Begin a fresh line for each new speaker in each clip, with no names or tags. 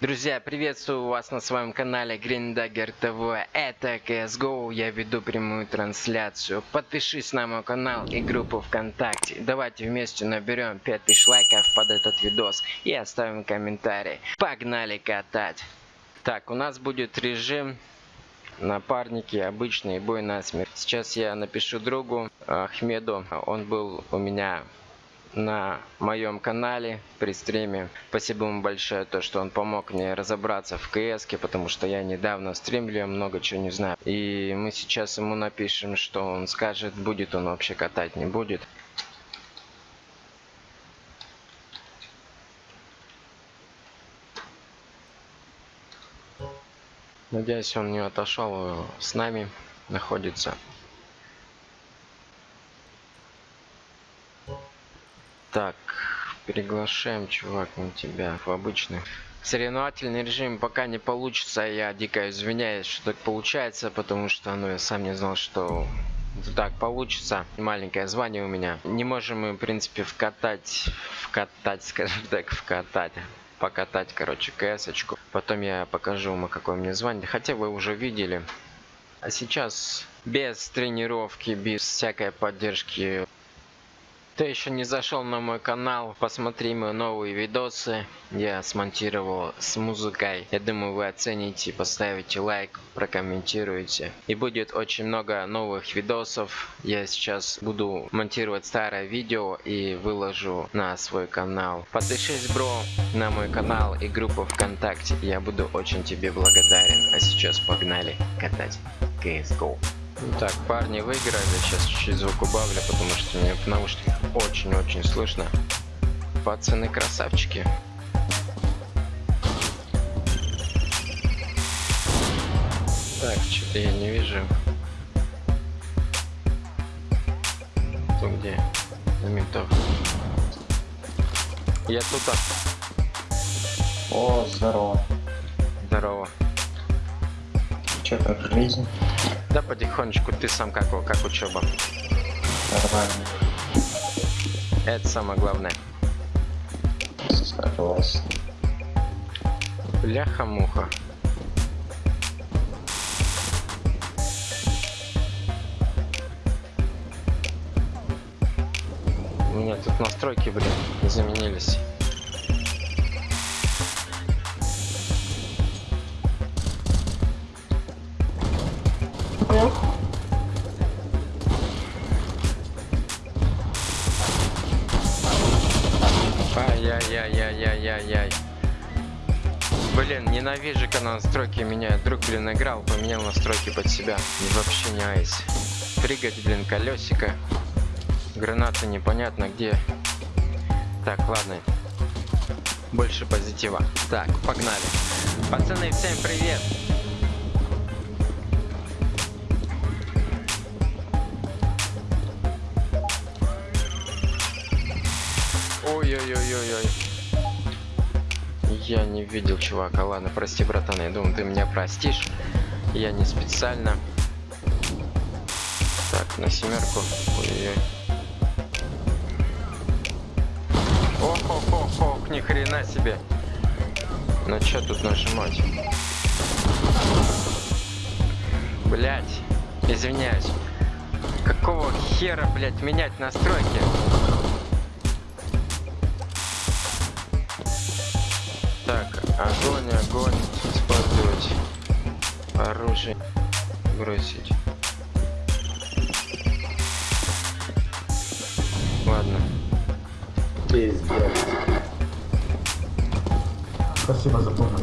Друзья, приветствую вас на своем канале Green Dagger TV. Это CSGO, я веду прямую трансляцию. Подпишись на мой канал и группу ВКонтакте. Давайте вместе наберем 5000 лайков под этот видос и оставим комментарий. Погнали катать! Так, у нас будет режим напарники, обычный бой на смерть. Сейчас я напишу другу Ахмеду, он был у меня на моем канале при стриме. Спасибо ему большое, то, что он помог мне разобраться в кс потому что я недавно стримлю, много чего не знаю. И мы сейчас ему напишем, что он скажет, будет он вообще катать, не будет. Надеюсь, он не отошел с нами, находится. Так, приглашаем, чувак, на тебя в обычный. Соревновательный режим пока не получится, я дико извиняюсь, что так получается, потому что, ну, я сам не знал, что так получится. Маленькое звание у меня. Не можем мы, в принципе, вкатать, вкатать, скажем так, вкатать покатать, короче, кс-очку. Потом я покажу вам, какое мне звание. Хотя вы уже видели. А сейчас без тренировки, без всякой поддержки кто еще не зашел на мой канал, посмотри мои новые видосы. Я смонтировал с музыкой. Я думаю, вы оцените, поставите лайк, прокомментируете. И будет очень много новых видосов. Я сейчас буду монтировать старое видео и выложу на свой канал. Подпишись, бро, на мой канал и группу ВКонтакте. Я буду очень тебе благодарен. А сейчас погнали катать CSGO. Так, парни выиграли. Сейчас чуть-чуть звук убавлю, потому что мне в наушниках очень-очень слышно. Пацаны красавчики. Так, что-то я не вижу. Кто где? На ментов. Я тут.
О, здорово.
Здорово.
Че, как жизнь?
Да потихонечку, ты сам как, как учеба?
Нормально.
Это самое главное.
Согласен.
Бляха-муха. У меня тут настройки, блин, заменились. Ай-яй-яй-яй-яй-яй. Блин, ненавижу, когда настройки меняют. Друг, блин, играл, поменял настройки под себя. И вообще не айс. Прыгать, блин, колесико. Гранаты непонятно где. Так, ладно. Больше позитива. Так, погнали. Пацаны, всем привет. Ой-ой-ой-ой-ой. Я не видел чувака. Ладно, прости, братан. Я думаю, ты меня простишь. Я не специально. Так, на семерку. Ой-ой-ой. Ох-ох-ох-ох, ни хрена себе. Ну что тут нажимать? Блять, извиняюсь. Какого хера, блять, менять настройки? Огонь, огонь. Использовать оружие. Бросить. Ладно.
Пиздец. Спасибо за помощь.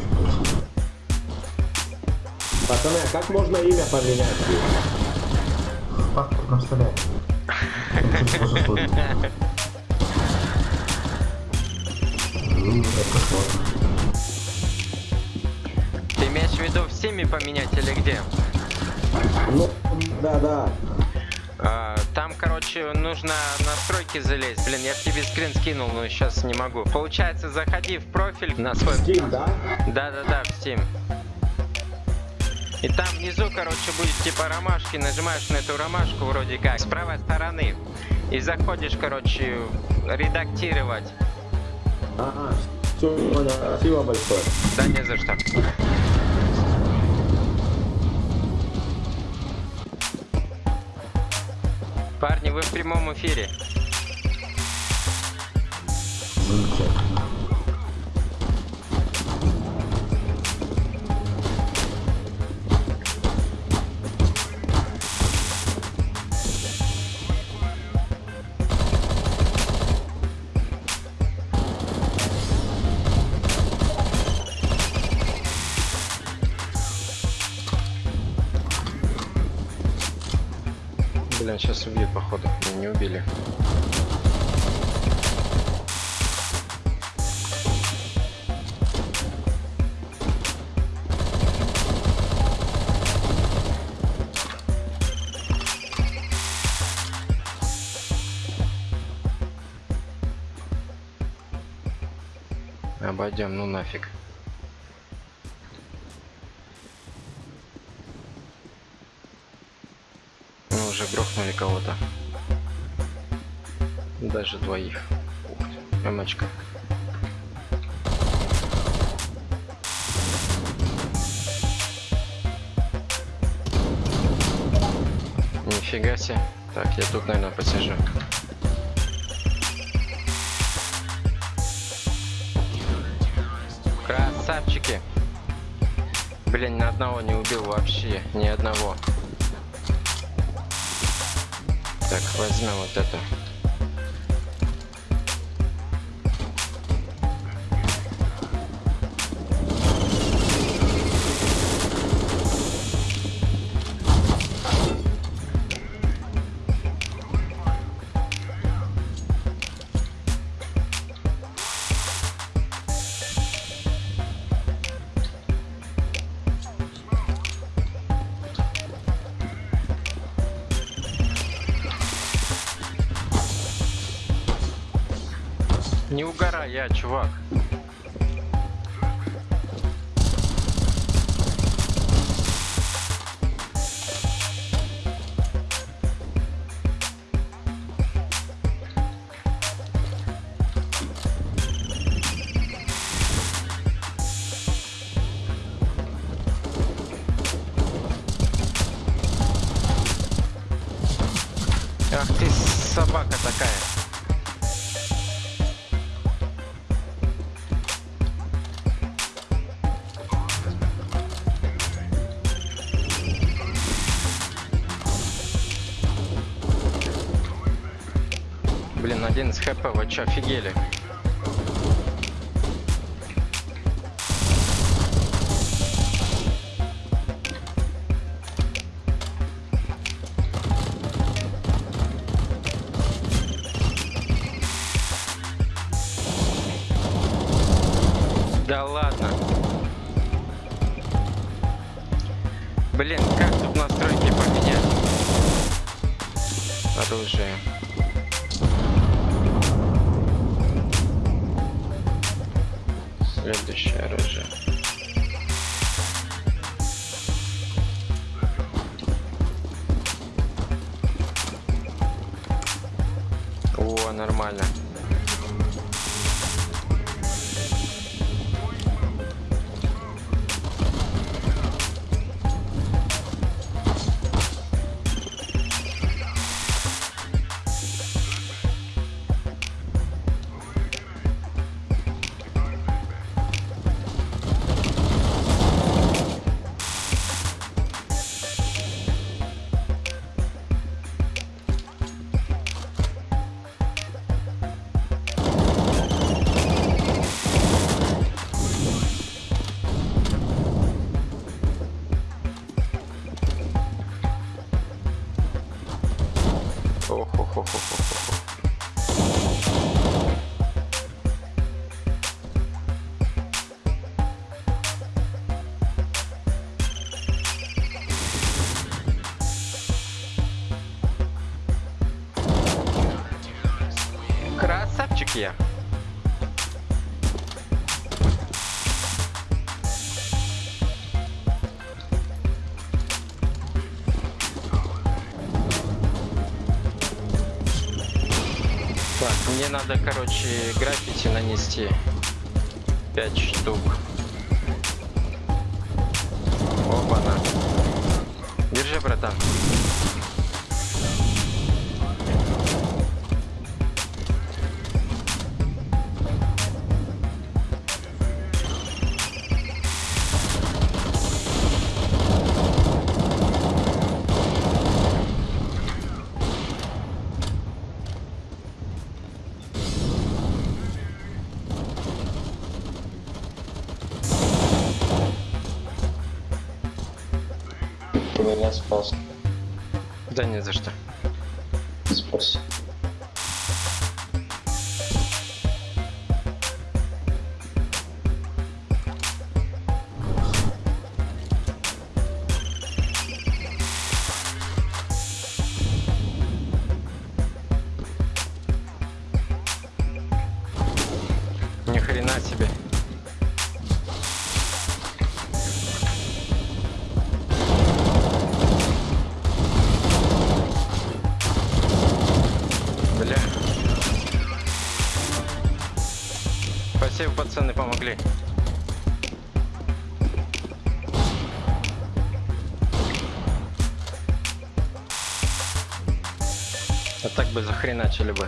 Пацаны, а как можно имя поменять?
В паспортном столе. Это сложно
в виду всеми поменять или где?
Ну, да, да.
А, там, короче, нужно настройки залезть. Блин, я тебе скрин скинул, но сейчас не могу. Получается, заходи в профиль на свой...
Steam, да?
Да-да-да, в Steam. И там внизу, короче, будет типа ромашки. Нажимаешь на эту ромашку вроде как с правой стороны. И заходишь, короче, редактировать.
Ага, Все, понял. Спасибо большое.
Да не за что. Парни, вы в прямом эфире.
Замечательно.
Не, убили. Обойдем, ну нафиг. Ну, уже грохнули кого-то. Даже двоих. Ух ты, эмочка. Нифига себе. Так, я тут, наверное, посижу. Красавчики. Блин, ни одного не убил вообще. Ни одного. Так, возьмем вот это. Я, чувак. Хп, вы чё, офигели? ほほほほほほ。надо, короче, граффити нанести. пять штук. Опа-на. Держи, братан. начали бы.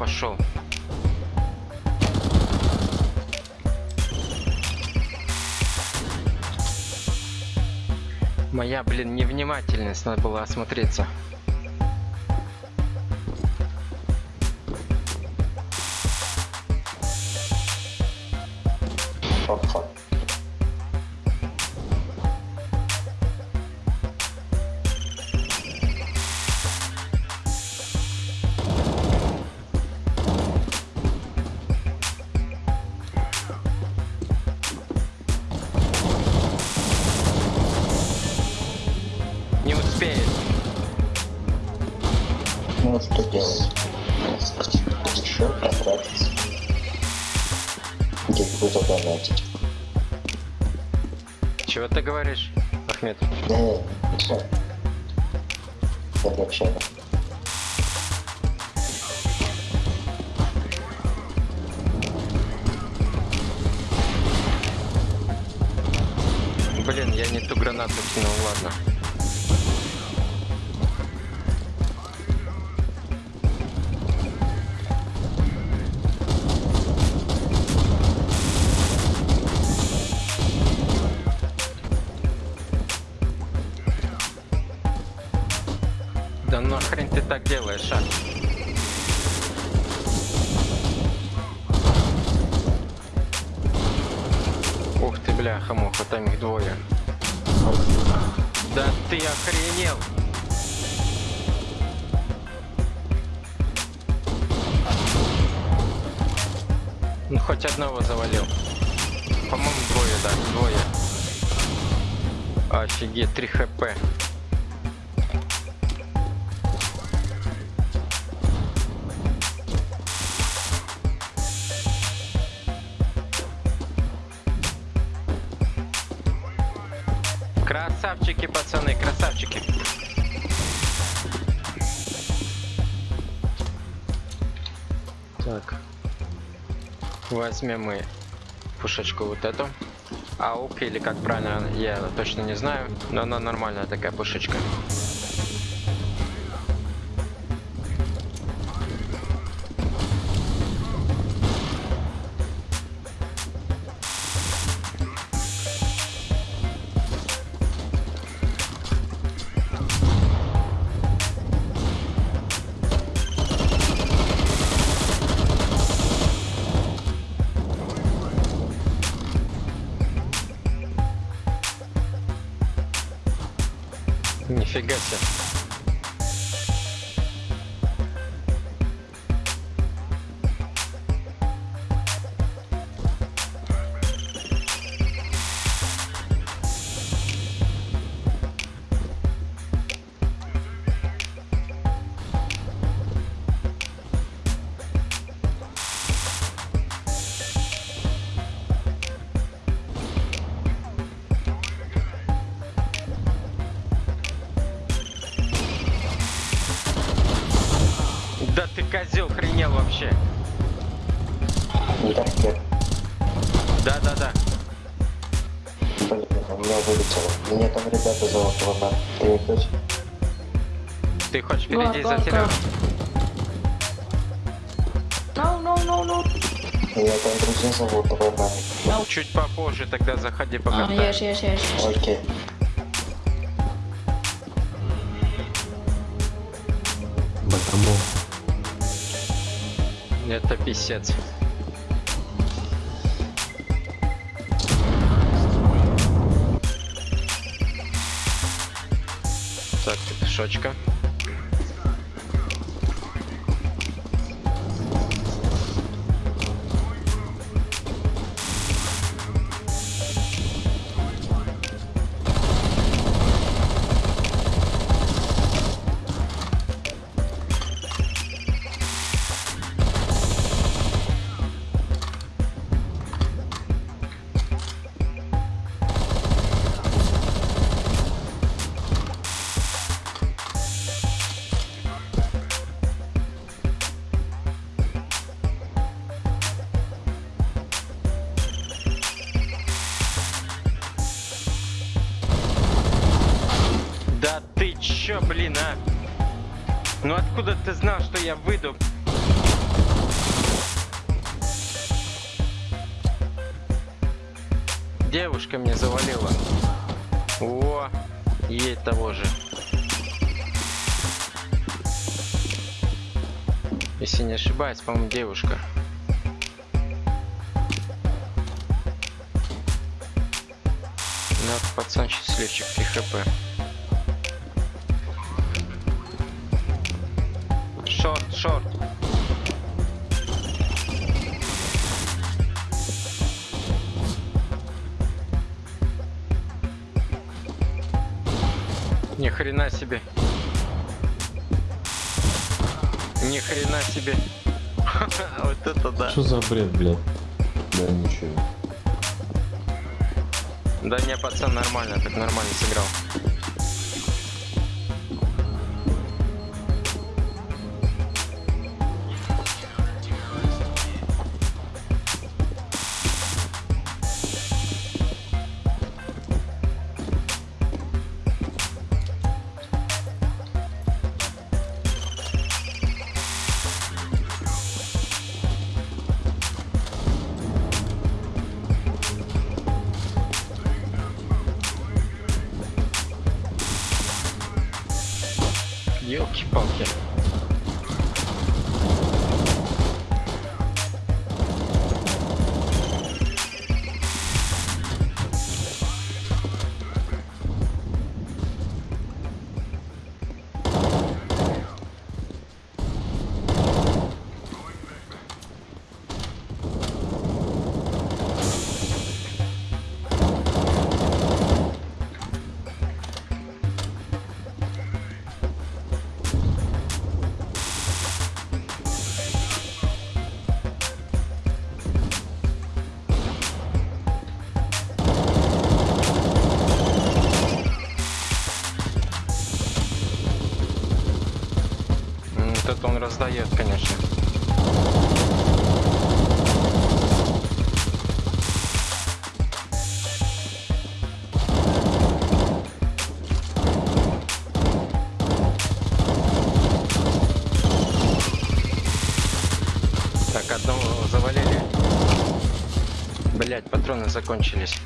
пошел. Моя, блин, невнимательность, надо было осмотреться. eres возьмем мы пушечку вот эту. АУК или как правильно, я точно не знаю, но она нормальная такая пушечка. Впереди
Go,
за
go,
Серегу?
go. No, no, no, no.
Меня там друзья зовут Ванар.
Чуть попозже тогда заходи по
Ah, yes, yes, yes.
Окей.
Потому
Это писец. Так, пешочка. По-моему, девушка.
Блядь? Да ничего.
Да не, пацан, нормально, так нормально сыграл. Елки-палки. Закончились.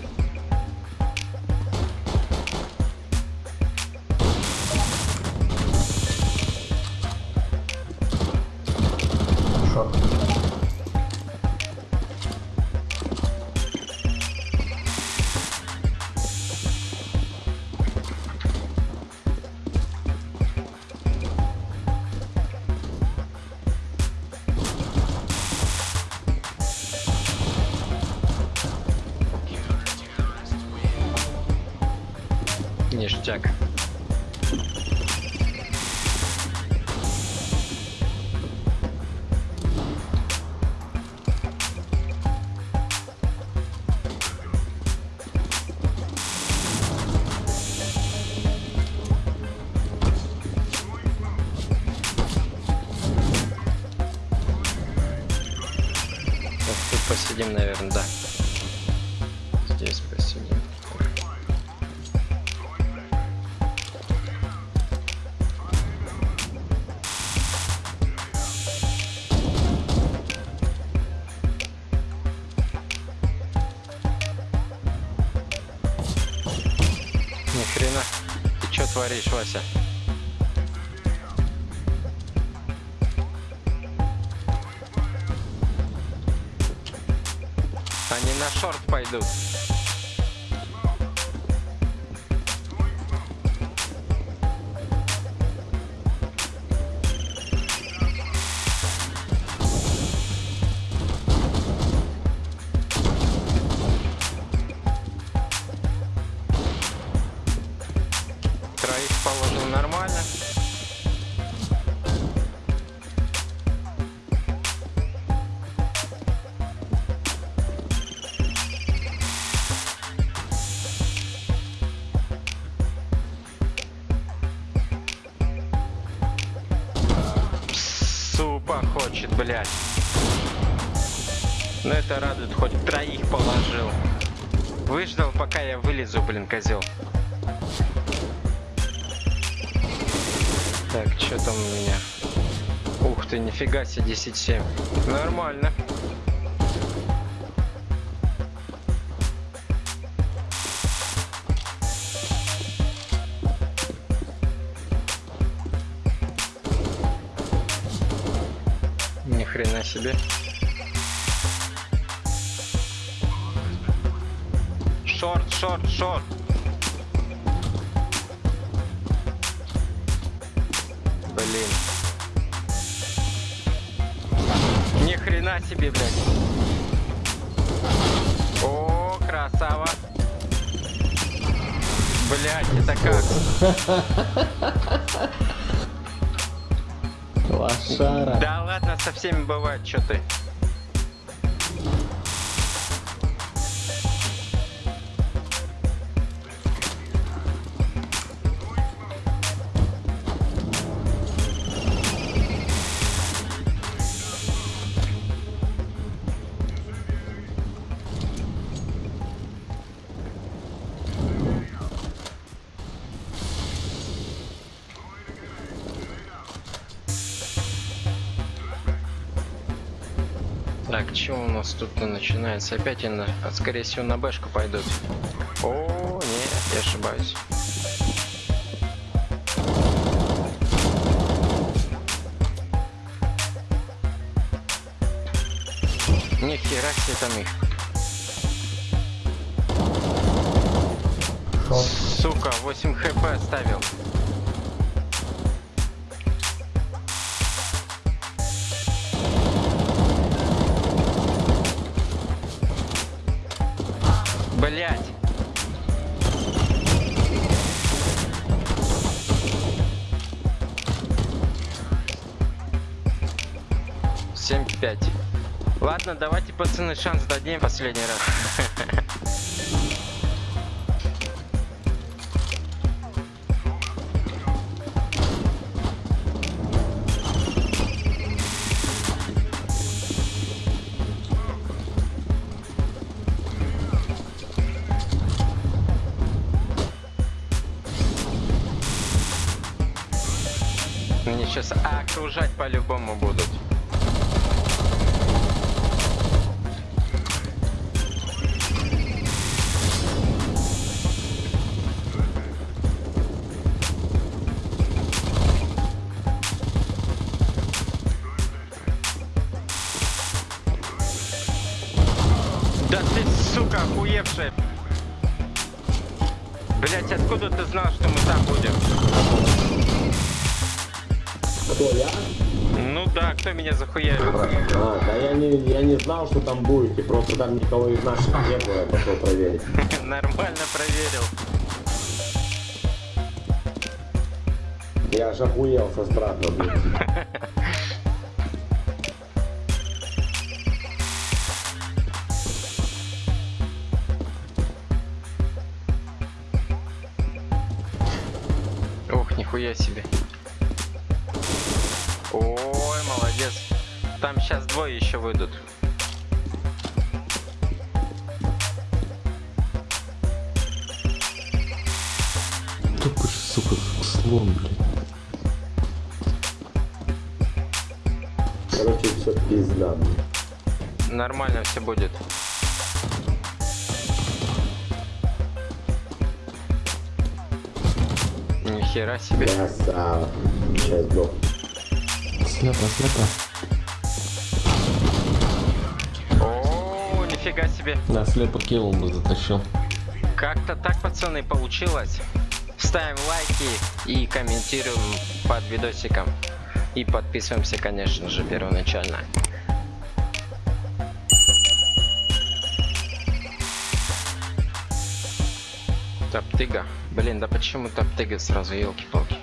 Блядь. Но это радует, хоть троих положил. Выждал, пока я вылезу, блин, козел. Так, что там у меня? Ух ты, нифига себе, 10-7. Нормально. Шорт. Блин. Ни хрена себе, блядь. О, красава. Блядь, это как?
Лошара.
Да ладно, со всеми бывает, что ты. Что у нас тут начинается? Опять на- скорее всего, на бэшку пойдут. О, нет, я ошибаюсь. Ни хера там их. Ладно, давайте, пацаны, шанс дадим последний раз. Мне сейчас окружать по-любому Да,
кто
меня захуярил?
А, да я не, я не знал, что там будете, просто там никого из наших не было, я пошел проверить.
Нормально проверил.
Я аж охуел со страха, блин.
сейчас двое еще выйдут.
Тупо сука, слон, блядь.
Короче, все пизда, блин.
Нормально все будет. Нихера себе.
Красава. Сейчас сдох.
Слепо, слепо.
Себе.
Да, слепо килл бы затащил.
Как-то так, пацаны, получилось. Ставим лайки и комментируем под видосиком. И подписываемся, конечно же, первоначально. Топтыга. Блин, да почему топтыга сразу, елки-палки.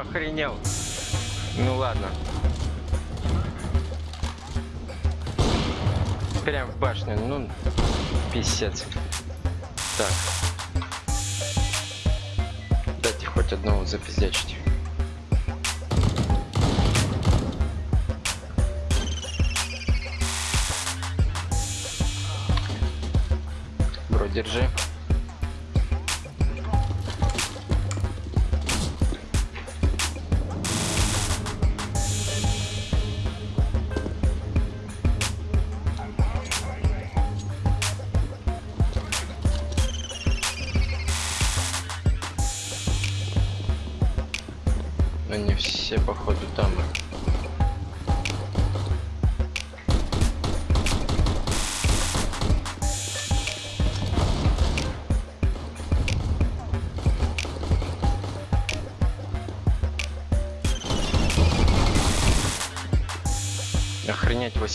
Охренел? Ну ладно. Прям в башню, ну, писец. Так. Дайте хоть одного запиздячить. Бро, держи.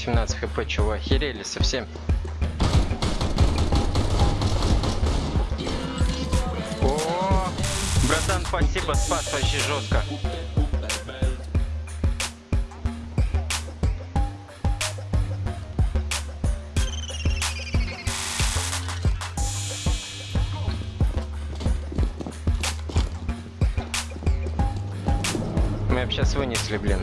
18 хп, чего охерели совсем? О, братан, спасибо, спас вообще жестко. Мы сейчас вынесли, блин.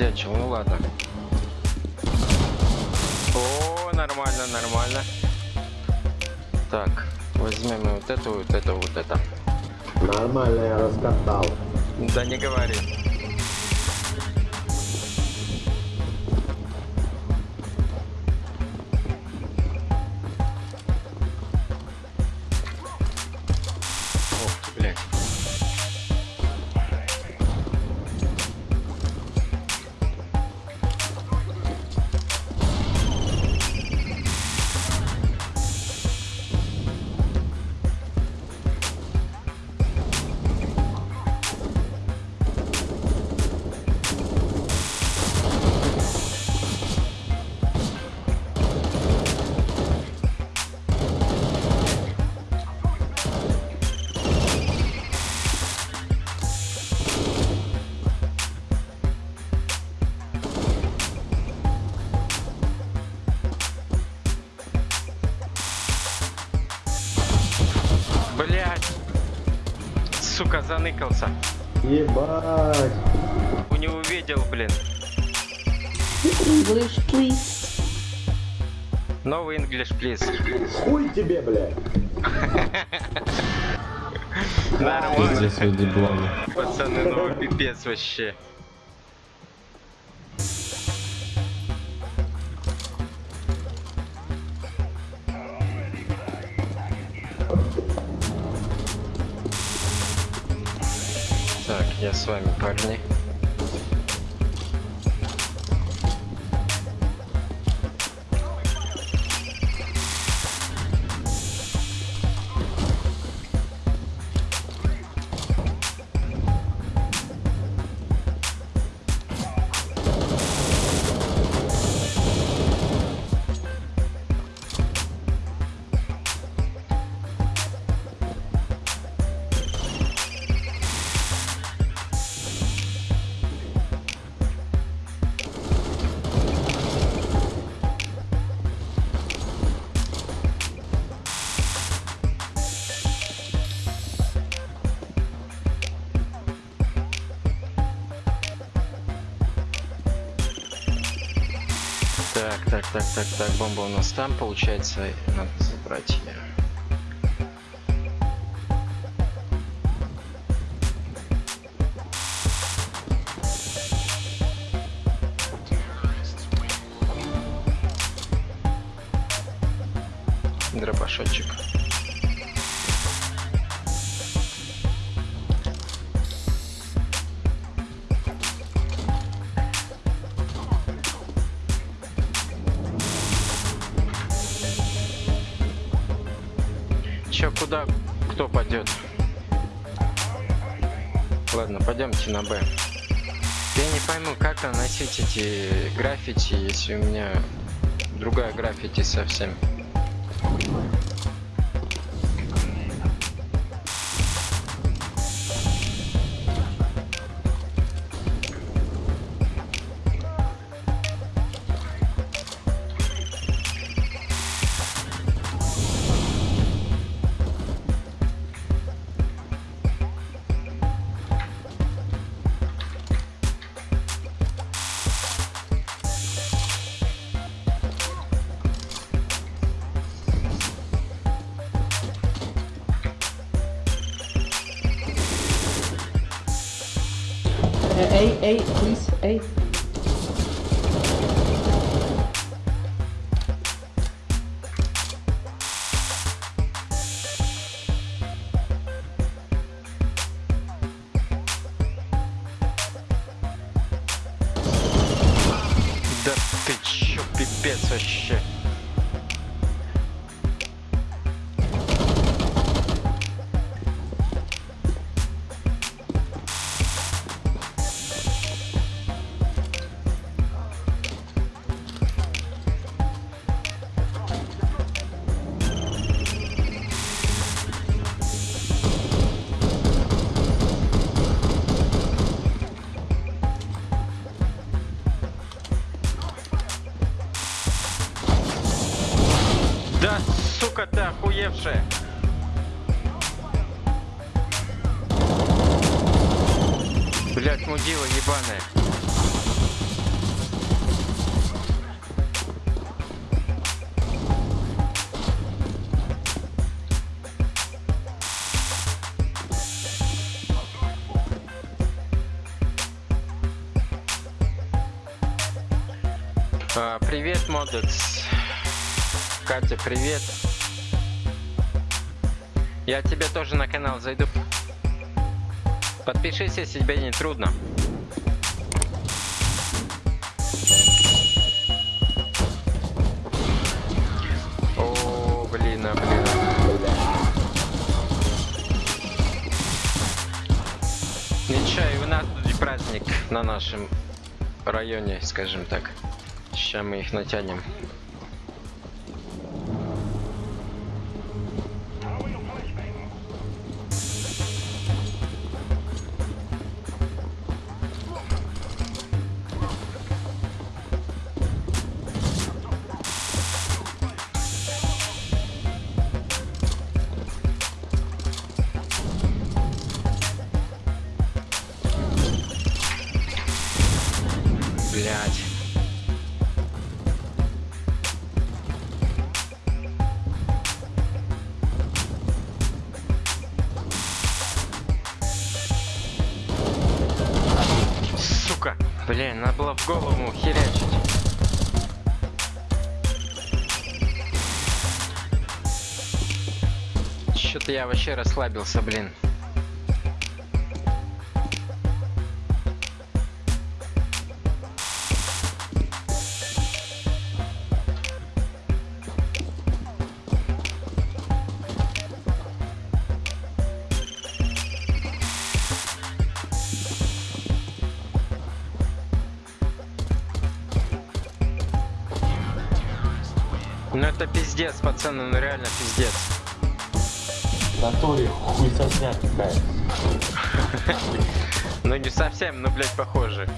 Запедячил, ну ладно. О, нормально, нормально. Так, возьмем вот эту, вот это, вот это.
Нормально я раскатал.
Да не говори. Заныкался.
Ебать.
У не увидел, блин.
English, please.
Новый English, please.
Хуй тебе, блядь.
Нормально. Пацаны, ну пипец вообще. Так, так, так, бомба у нас там, получается, эти граффити, если у меня другая граффити совсем. eight. Модекс. Катя, привет. Я тебе тоже на канал зайду. Подпишись, если тебе не трудно. О, блин, а, блин. Ничего, и у нас тут праздник на нашем районе, скажем так. Сейчас мы их натянем. Что-то я вообще расслабился, блин. Ну это пиздец, пацаны, ну реально пиздец.
Натуре хуй сосня какая.
Ну не совсем, но, блядь, похоже.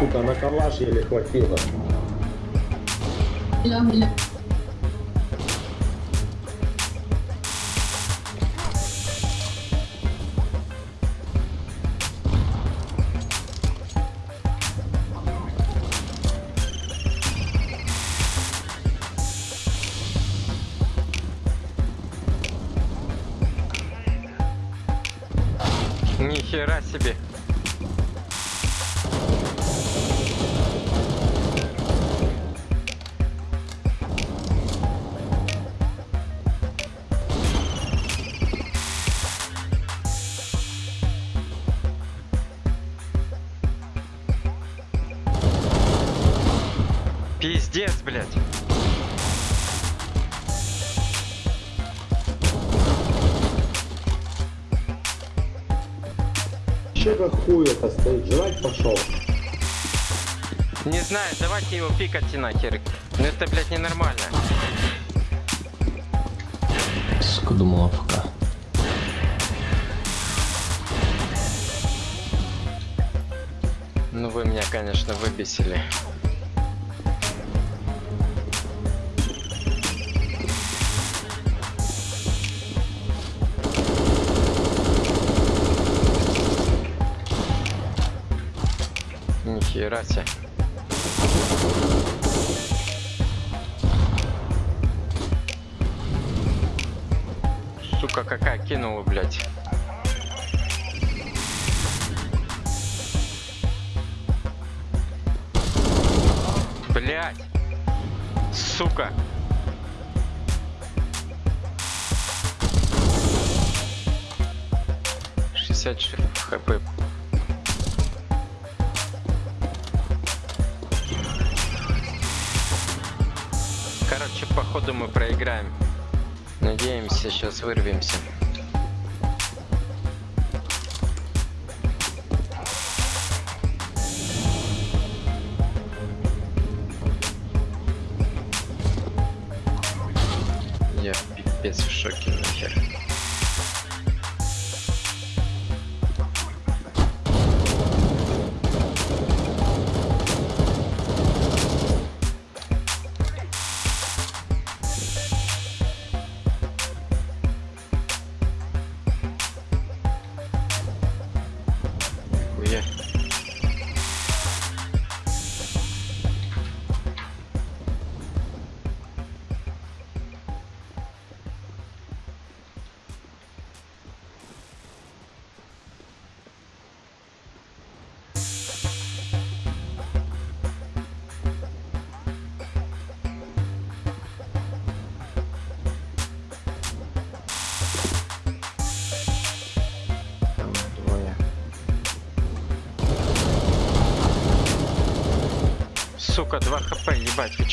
Сука, на калаш еле хватило.
Пикать и нахер. Вырвемся.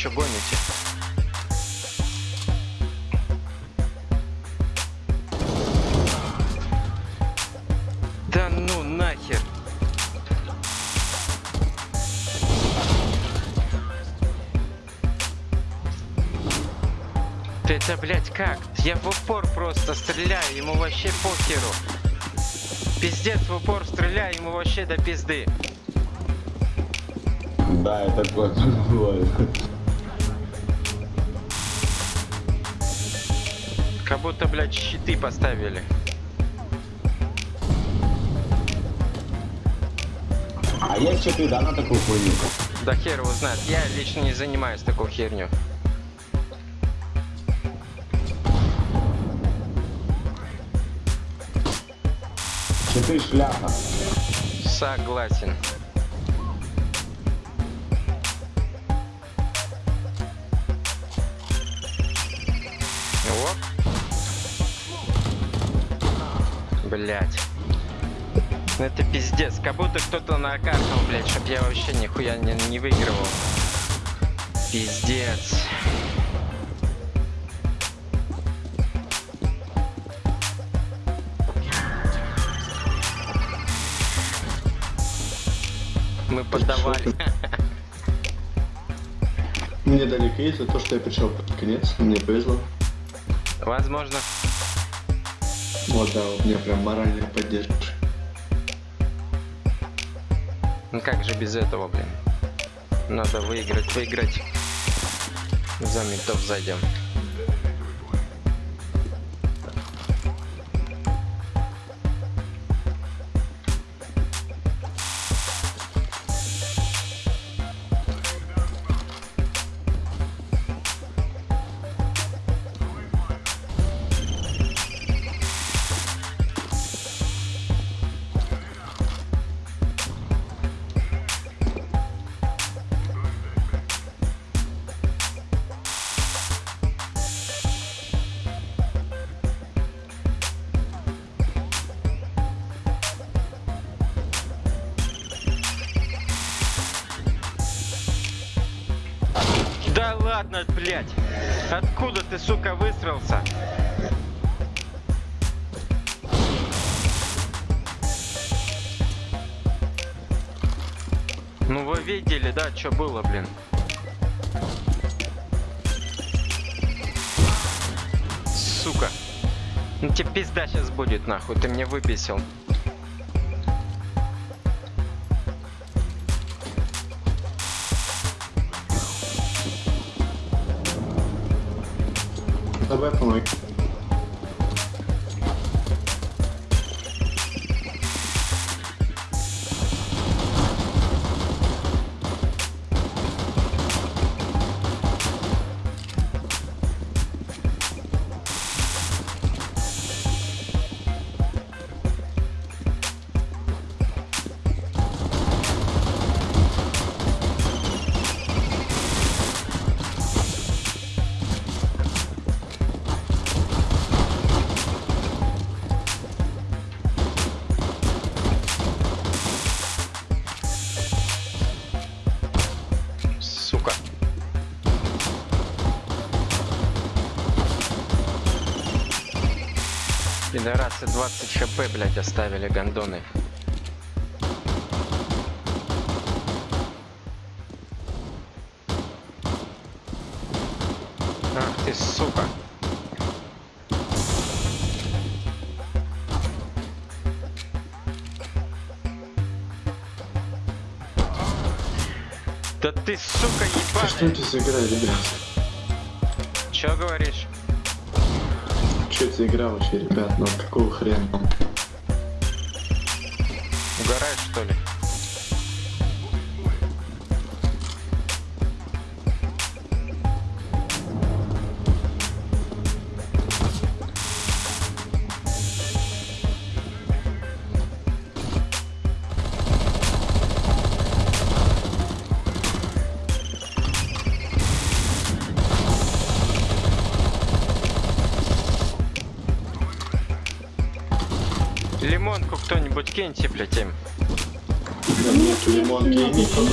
Чё гоните? Да ну нахер. Ты это, блядь, как? Я в упор просто стреляю, ему вообще похеру. Пиздец, в упор стреляю, ему вообще до пизды.
Да, это такое бывает.
Будто, блядь, щиты поставили.
А есть что ты, да, на такую хуйню?
Да хер его знает. Я лично не занимаюсь такой херню.
Что ты шляпа?
Согласен. Блять. Ну это пиздец. Как будто кто-то накаркал, блять, чтоб я вообще нихуя не, не выигрывал. Пиздец. Мы подавали.
Мне дали кейс за то, что я пришел под конец, мне повезло.
Возможно.
Вот, да, у меня прям моральная поддержка.
Ну как же без этого, блин? Надо выиграть, выиграть. За ментов зайдем. Ладно, блядь! Откуда ты, сука, высрался? Ну вы видели, да, что было, блин? Сука. Ну тебе пизда сейчас будет, нахуй, ты мне выписал. 220 хп, блядь, оставили гандоны. Ах ты, сука. Да ты, сука,
ебаный! Что это за игра, ребят? Игра вообще, ребят? Ну какого хрена?
Киньте, блядь, им.
Да нет, лимонки и никого.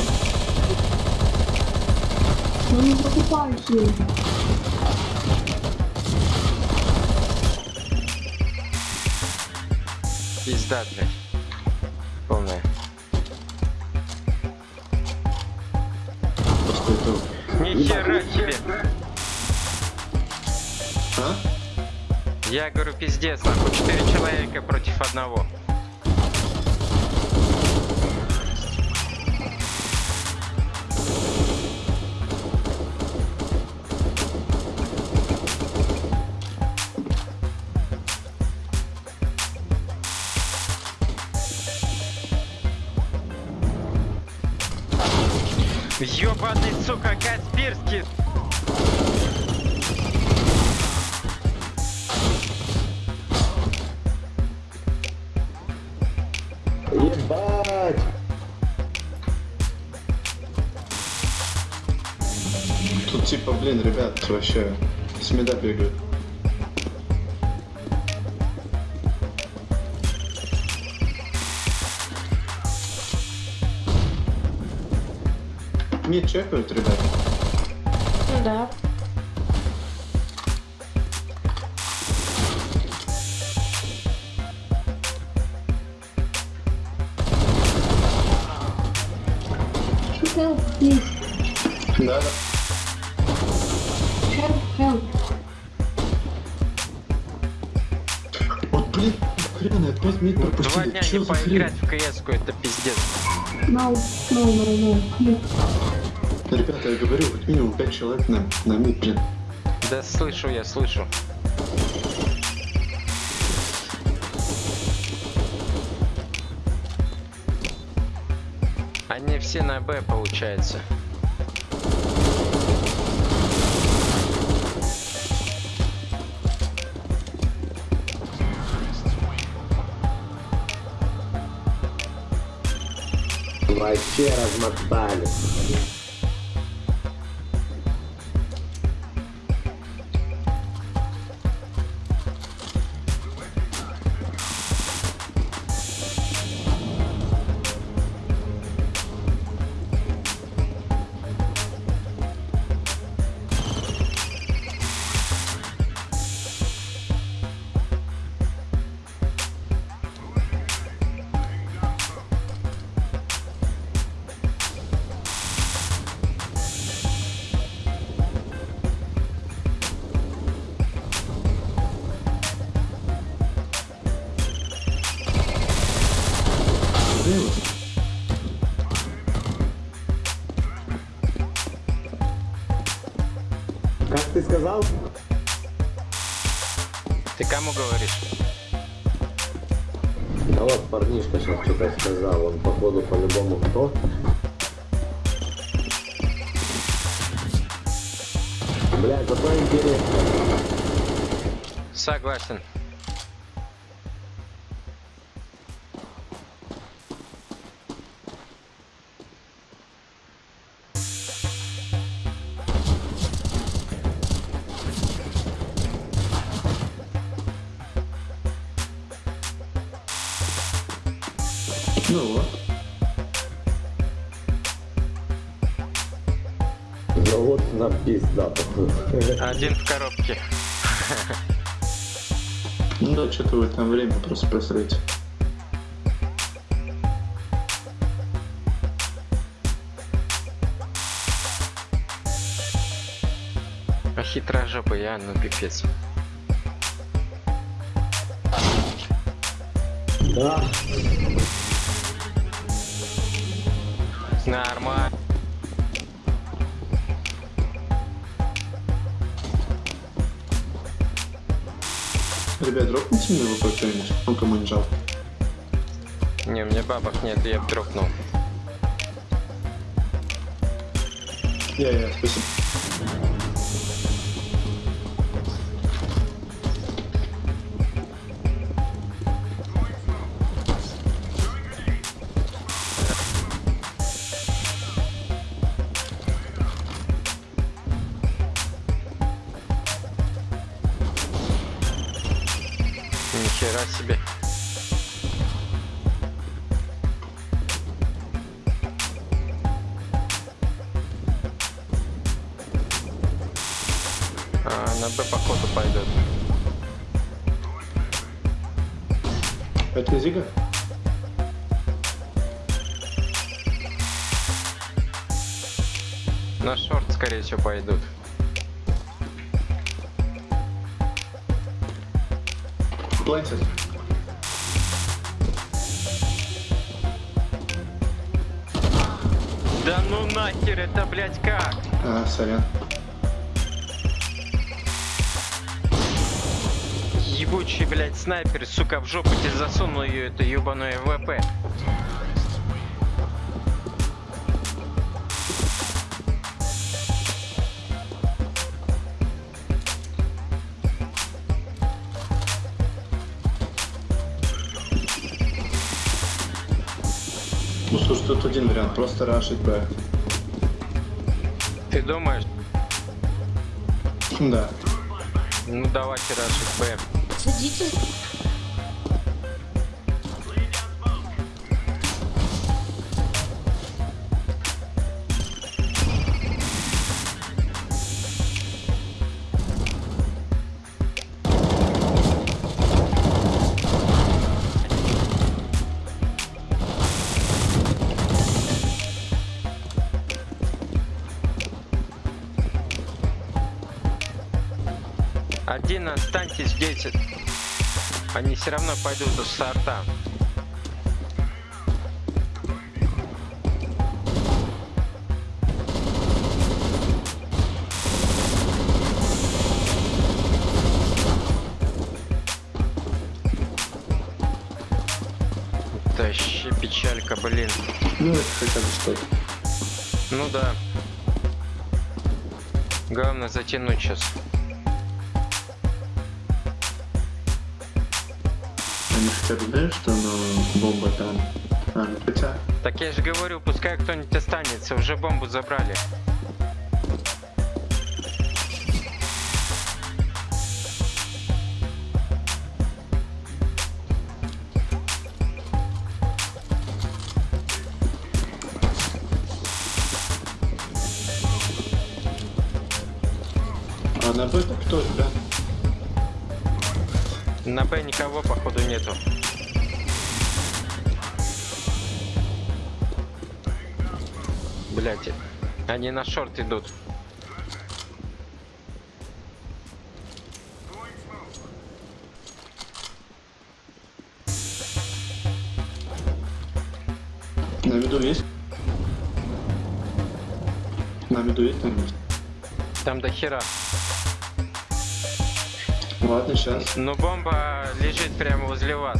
Ну не покупайте.
Пизда, блядь. Полная. Нихера себе!
А?
Я говорю, пиздец, нахуй, четыре человека против одного. Ёбаный, сука, Каспирский!
Ебать!
Тут типа, блин, ребят, вообще с меда бегают. Мид чекают, ребят.
Ну да. Help, please.
Да, да.
Help, help.
Вот, блин, хрен, опять мид
Два
пропустили.
дня
Чё
не поиграть в кс это пиздец.
No, no, no, no. Please.
Ребята, я говорю, как минимум 5 человек на, на мид, блин.
Да слышу я, слышу. Они все на Б получается.
Вообще размотали. Сейчас что-то
Ну вот.
Ну вот на пизда.
Один в коробке.
Ну да, что-то вы там время просто просрете.
А хитрожопый я, ну пипец.
Да.
Нормально.
Ребят, дропните мне в кто-нибудь, ну кому не жалко.
Не, у меня бабок нет, я б дропнул.
Я, я, спасибо. Сорян.
Ебучий, блядь, снайпер, сука, в жопу тебе засунул ее, это ебаное ВП.
Ну слушай, тут один вариант, просто рашить Б.
Думаешь?
Да.
Ну давайте рашить Б.
Садитесь.
Все равно пойдут до старта. Тащи печалька, блин.
Ну это хотя бы что-то.
Ну да. Главное затянуть сейчас.
Они хотя бы знают, что ну, бомба там. А, хотя.
Так я же говорю, пускай кто-нибудь останется, уже бомбу забрали. Походу нету. Блять, они на шорт идут.
На виду есть? На виду есть там?
Там до хера.
Ладно, сейчас.
Но бомба лежит прямо возле вас.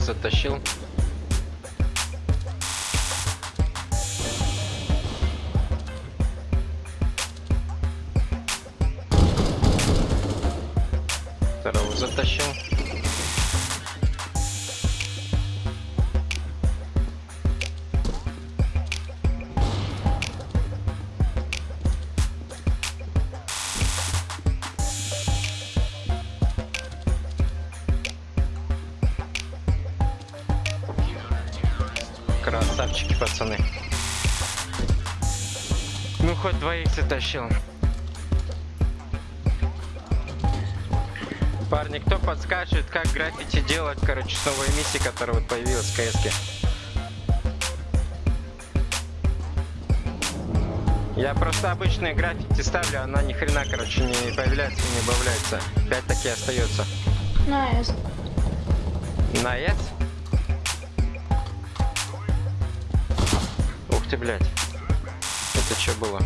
Затащил. Красавчики, пацаны. Ну, хоть двоих затащил. Парни, кто подскажет, как граффити делать, короче, с новой миссии, которая вот появилась в КС? Я просто обычные граффити ставлю, она ни хрена, короче, не появляется, не убавляется. Опять таки остается.
Nice.
На ты, блядь. Это что было?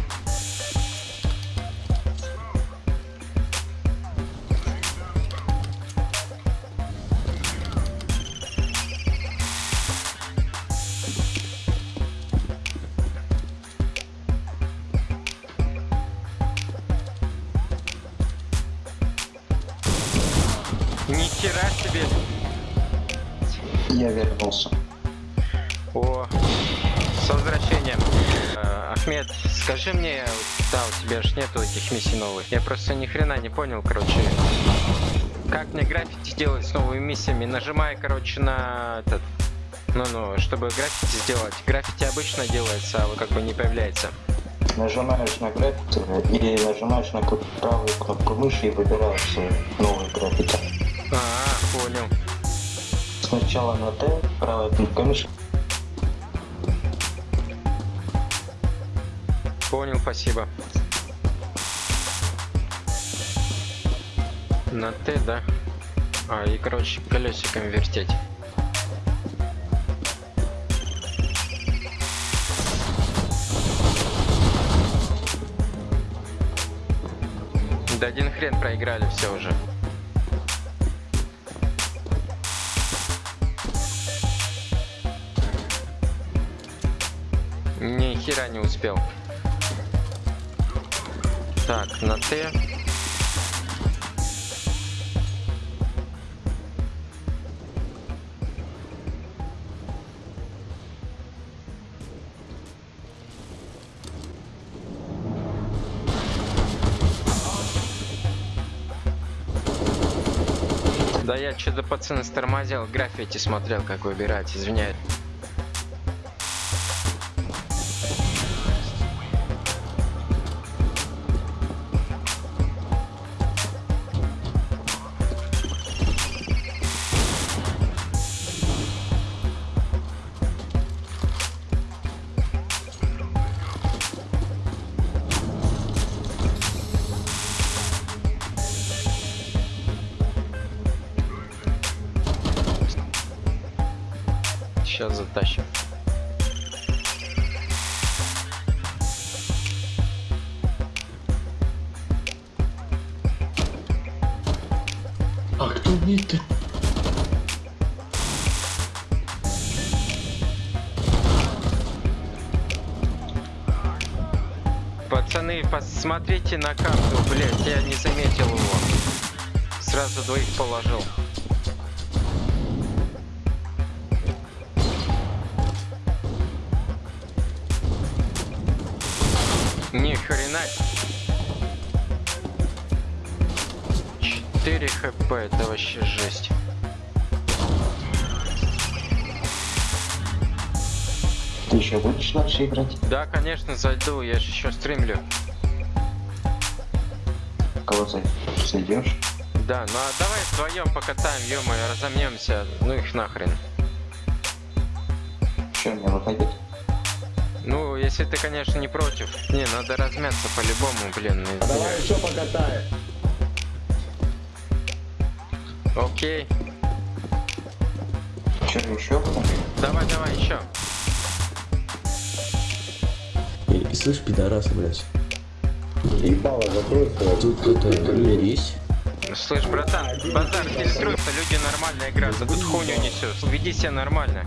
Миссий новых. Я просто ни хрена не понял, короче. Как мне граффити делать с новыми миссиями? Нажимая, короче, на этот... Ну-ну, чтобы граффити сделать. Граффити обычно делается, а вот как бы не появляется.
Нажимаешь на граффити и нажимаешь на правую кнопку мыши и выбираешь э, новый граффити.
А, понял.
Сначала на Т, правая кнопка мыши.
Понял, спасибо. На Т, да? А, и, короче, колесиком вертеть. Да один хрен проиграли все уже. Ни хера не успел. Так, на Т. что-то пацаны стормозил, граффити смотрел, как выбирать, извиняюсь. Сейчас затащим.
А кто умеет
Пацаны, посмотрите на карту, блять, я не заметил его. Сразу двоих положил. Хрена. 4 хп, это вообще жесть.
Ты еще будешь дальше играть?
Да, конечно, зайду, я же еще стримлю.
Кого зай- зайдешь?
Да, ну а давай вдвоем покатаем, ё разомнемся. Ну их нахрен. Если ты, конечно, не против. Не, надо размяться по-любому, блин.
Давай еще покатаем.
Окей.
Че, еще?
Давай, давай, еще.
И, и слышь, пидорасы, блядь.
Ебало, закрой.
Тут это, мирись.
Слышь, братан, базар фильтруется, люди нормально играют, а тут хуйню несешь. Веди себя нормально.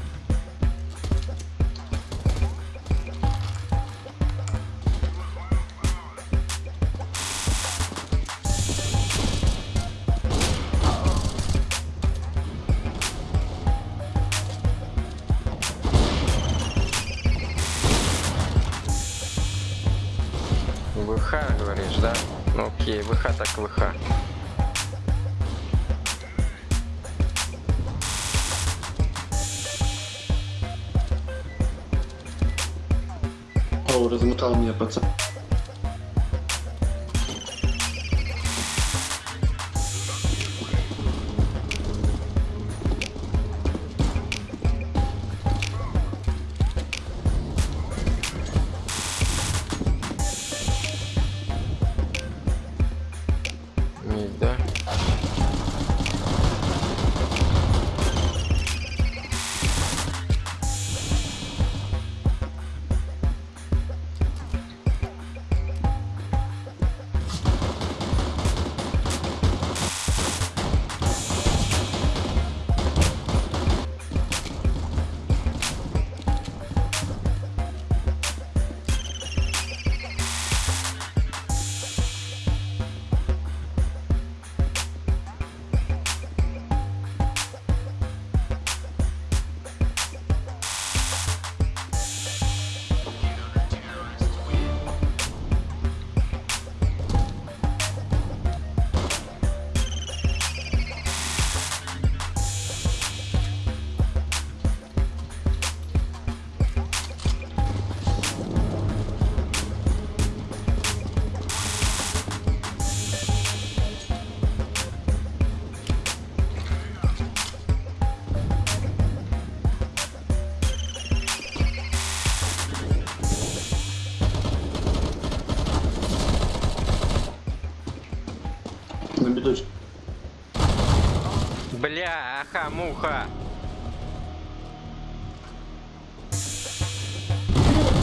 Бля, аха, муха.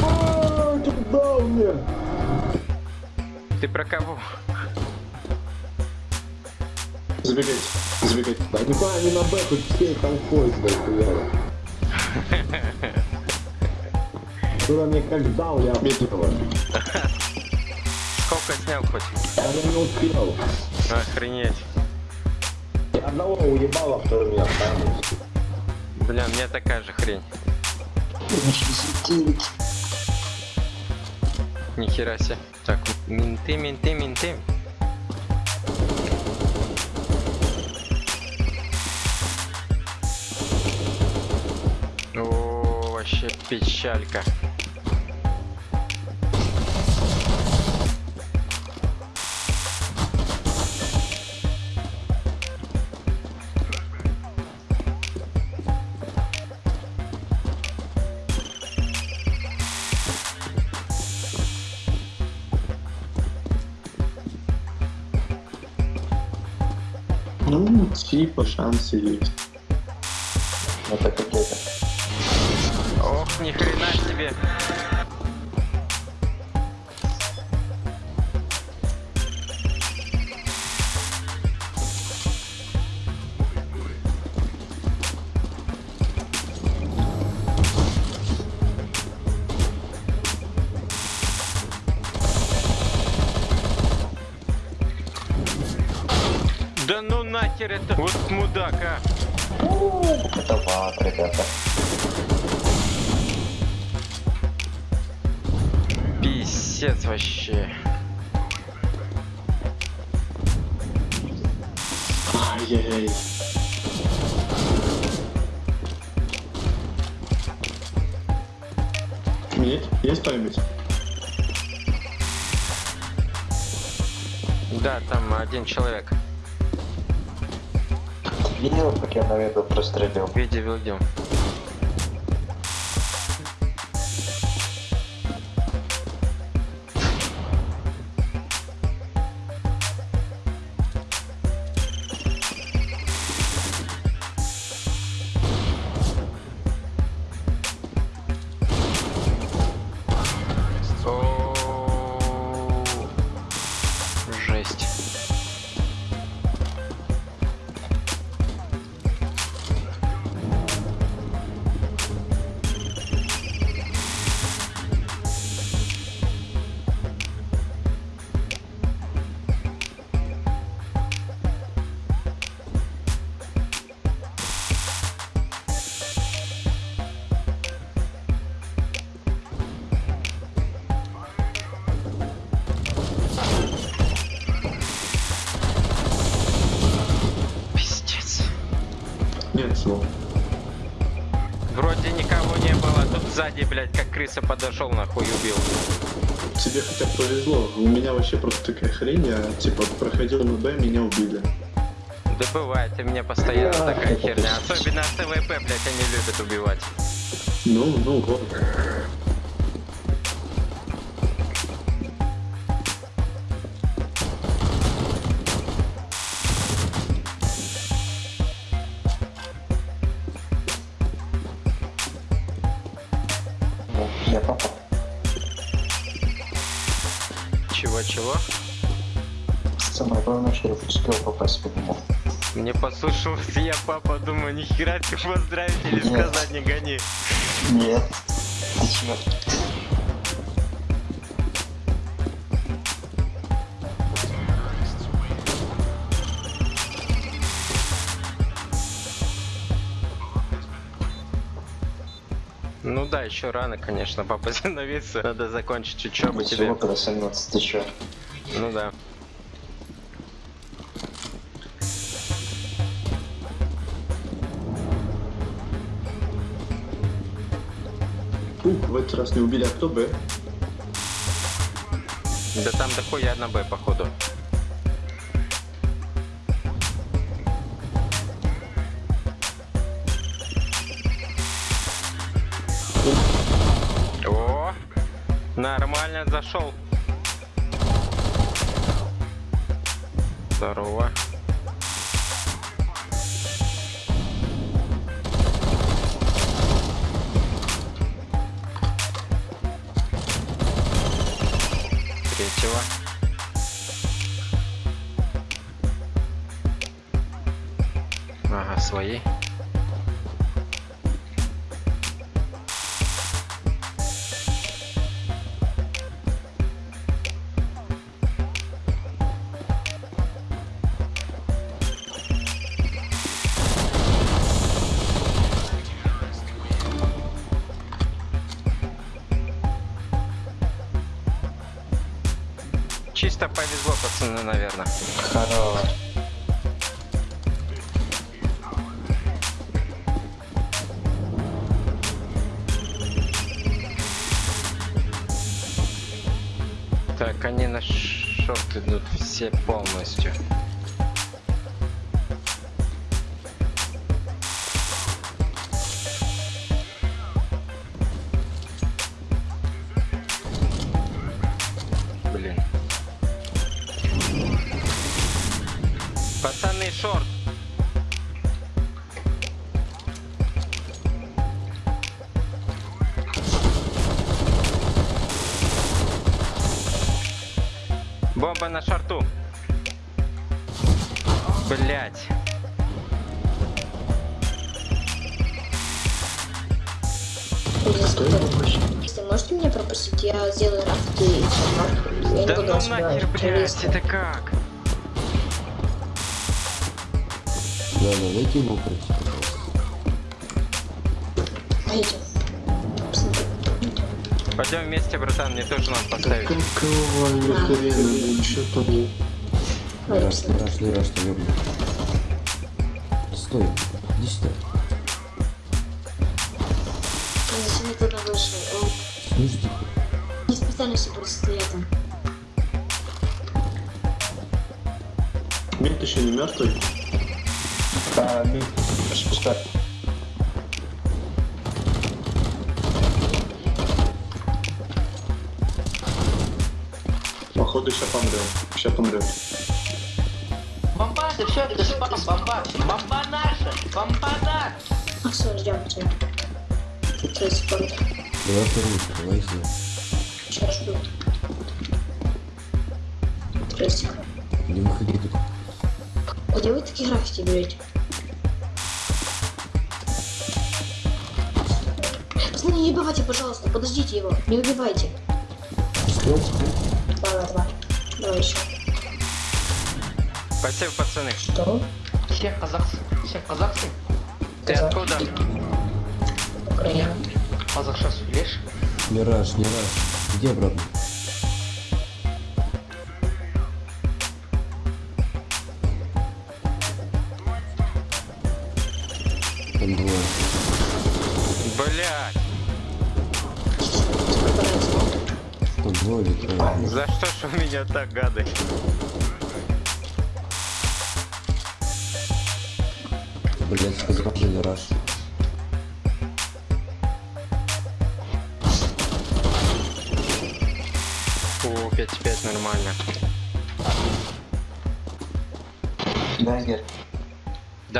А, что ты
про кого?
Забегать, забегать.
Да не на Б, тут все там ходят, блядь, хуяво. Кто мне как дал, я обидела.
Сколько снял хоть?
Я не успел.
Охренеть.
Одного уебал, а второй меня оставил.
Бля, мне такая же хрень. Нихера себе. Так, менты, менты, менты. О, вообще печалька.
Типа шансы есть.
Это какие-то.
Ох, ни хрена себе. Да ну нахер это вот мудак, а.
Это ват, ребята.
Писец вообще.
Ай-яй-яй. Нет? Есть память?
Да, там один человек.
Видел, как я на видео прострелил?
Видео, видео. Крыса подошел, нахуй убил.
Тебе хотя бы повезло. У меня вообще просто такая хрень. Я типа проходил на Б, меня убили.
Да бывает, у меня постоянно такая херня. Особенно с ТВП, блядь, они любят убивать.
Ну, ну вот.
Послушался я, папа, думаю, нихера ты поздравить или
Нет.
сказать не гони.
Нет. Ты чё?
Ну да, еще рано, конечно, папа становиться. Надо закончить учебу тебе.
Всего про 17, ты чё?
Ну да.
Этот раз не убили, а кто Б?
Да там дохуя на Б, походу. О, нормально зашел. Здорово. Повезло, пацаны, наверное.
Хорош.
Так, они на шорт идут все полностью. На шорту. Блять.
Если можете меня пропустить, я сделаю рафт и все, Я не
Да
буду
ну нахер,
террористы.
это как?
Да, да, дайте ему
Пойдем
вместе, братан, мне тоже надо поставить.
Какого хрена, чё там?
Не раш, не раш, не. Стой, иди сюда. Давай вторую, давай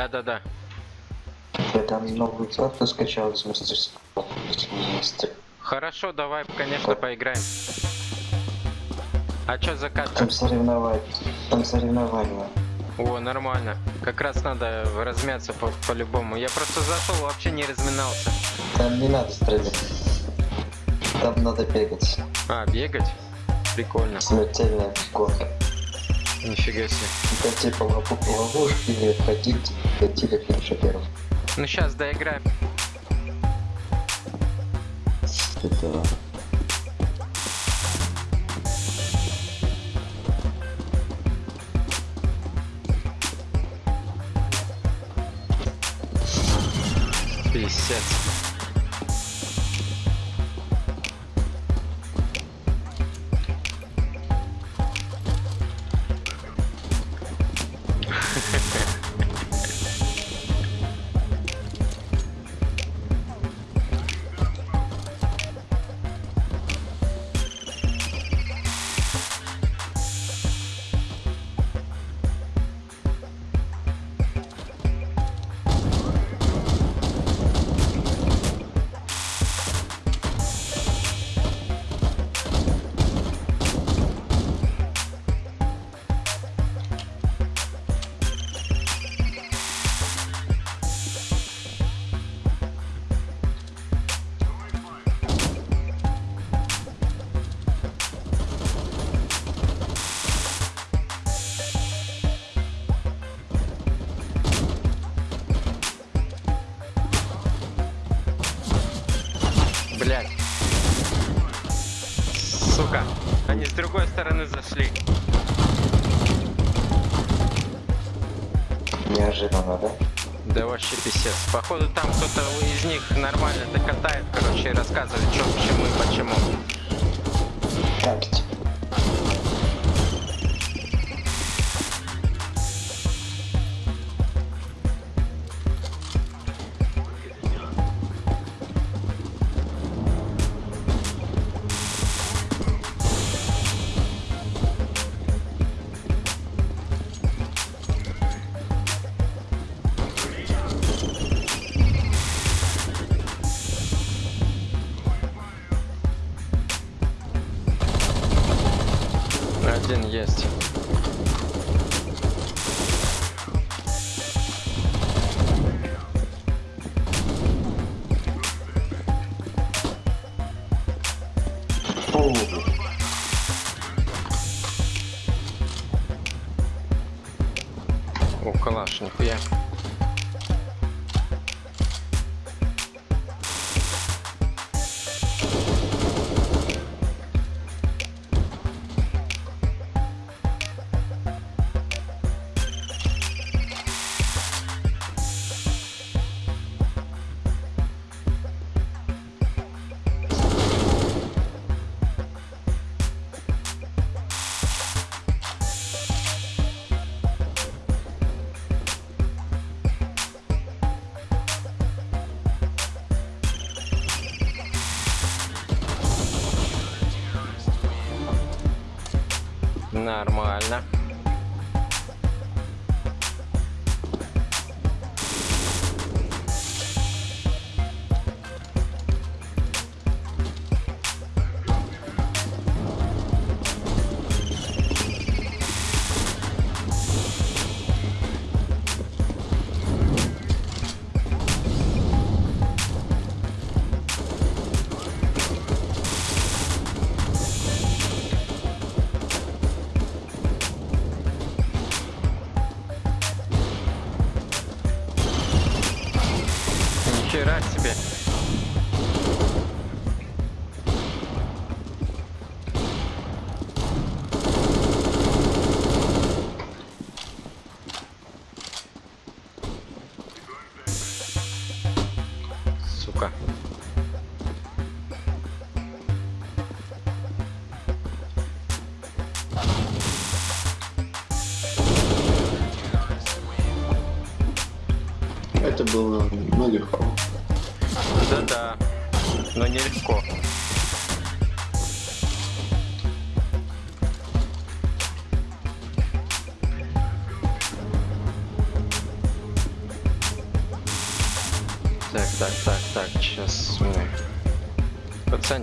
Да-да-да.
я там новую карту скачал из мастерского. Мастер.
Хорошо, давай, конечно, поиграем. А чё за катка?
Там соревновать. Там соревнования.
О, нормально. Как раз надо размяться по- по-любому. Я просто зашел, вообще не разминался.
Там не надо стрелять. Там надо бегать.
А, бегать? Прикольно.
Смертельная горка.
Нифига себе.
Это типа лову- ловушки или ходить, до финиша первым.
Ну сейчас доиграем.
Это...
Пиздец.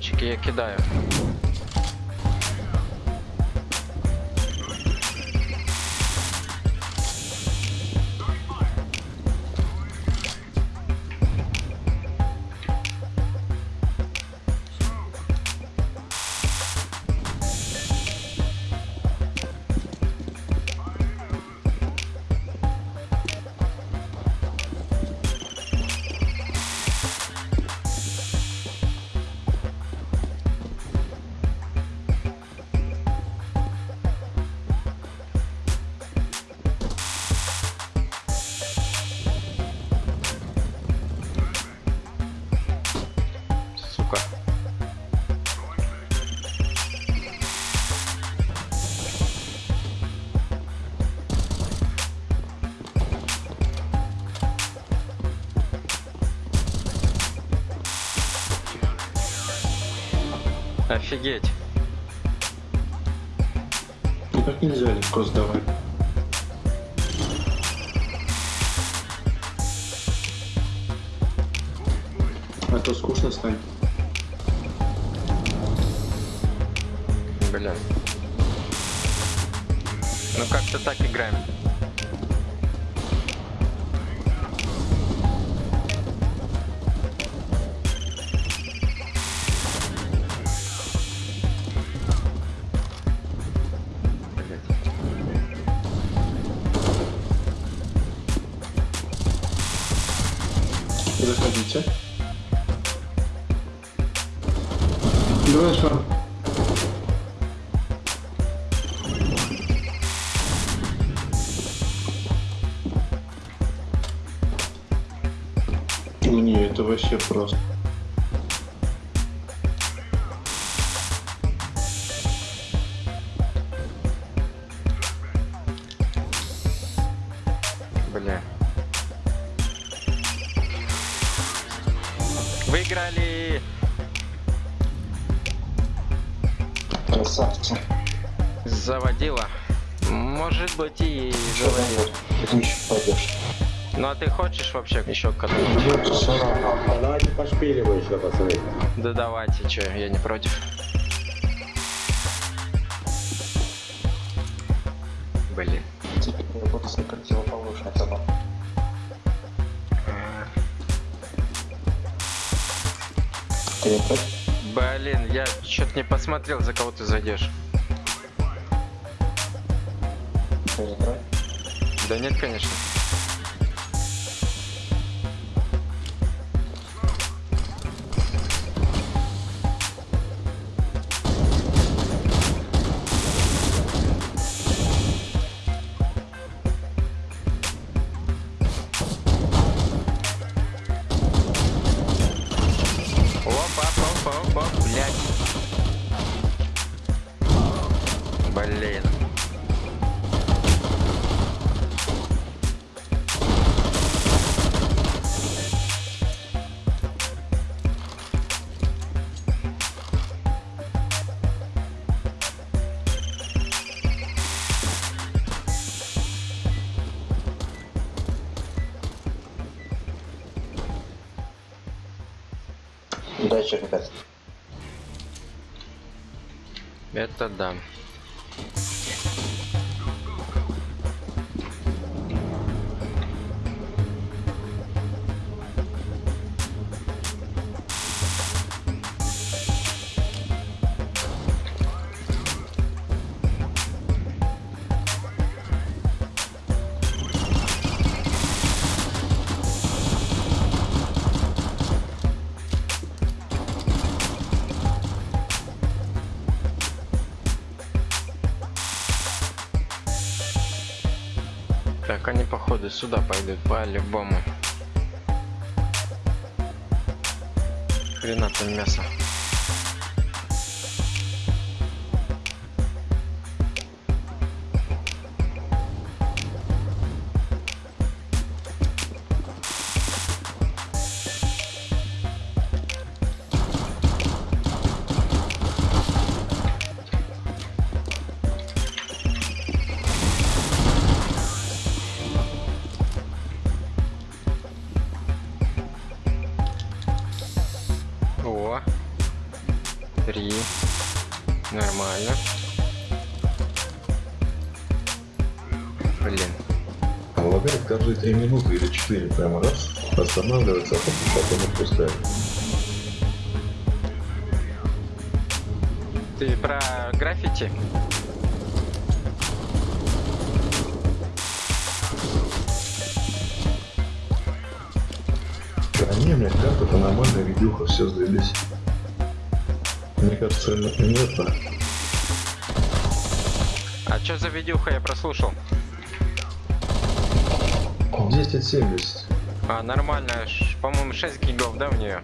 жетончики я кидаю. Офигеть.
Ну так нельзя легко сдавать. А то скучно станет.
Бля. Ну как-то так играем.
Вообще
еще равно.
А давайте пошпилим еще, пацаны.
Да давайте, чё, я не против. Блин.
Теперь я буду. Ты?
Блин, я что-то не посмотрел, за кого ты зайдешь. Да нет, конечно. Так, они походу сюда пойдут по-любому. Хрена там мясо.
4 прямо раз, останавливается, а потом он отпускает.
Ты про граффити?
Да не, мне как это нормально, видюха, все сдались. Мне кажется, это не нет.
А что за видюха я прослушал?
1070.
А, нормально, по-моему, 6 гигов, да, в нее?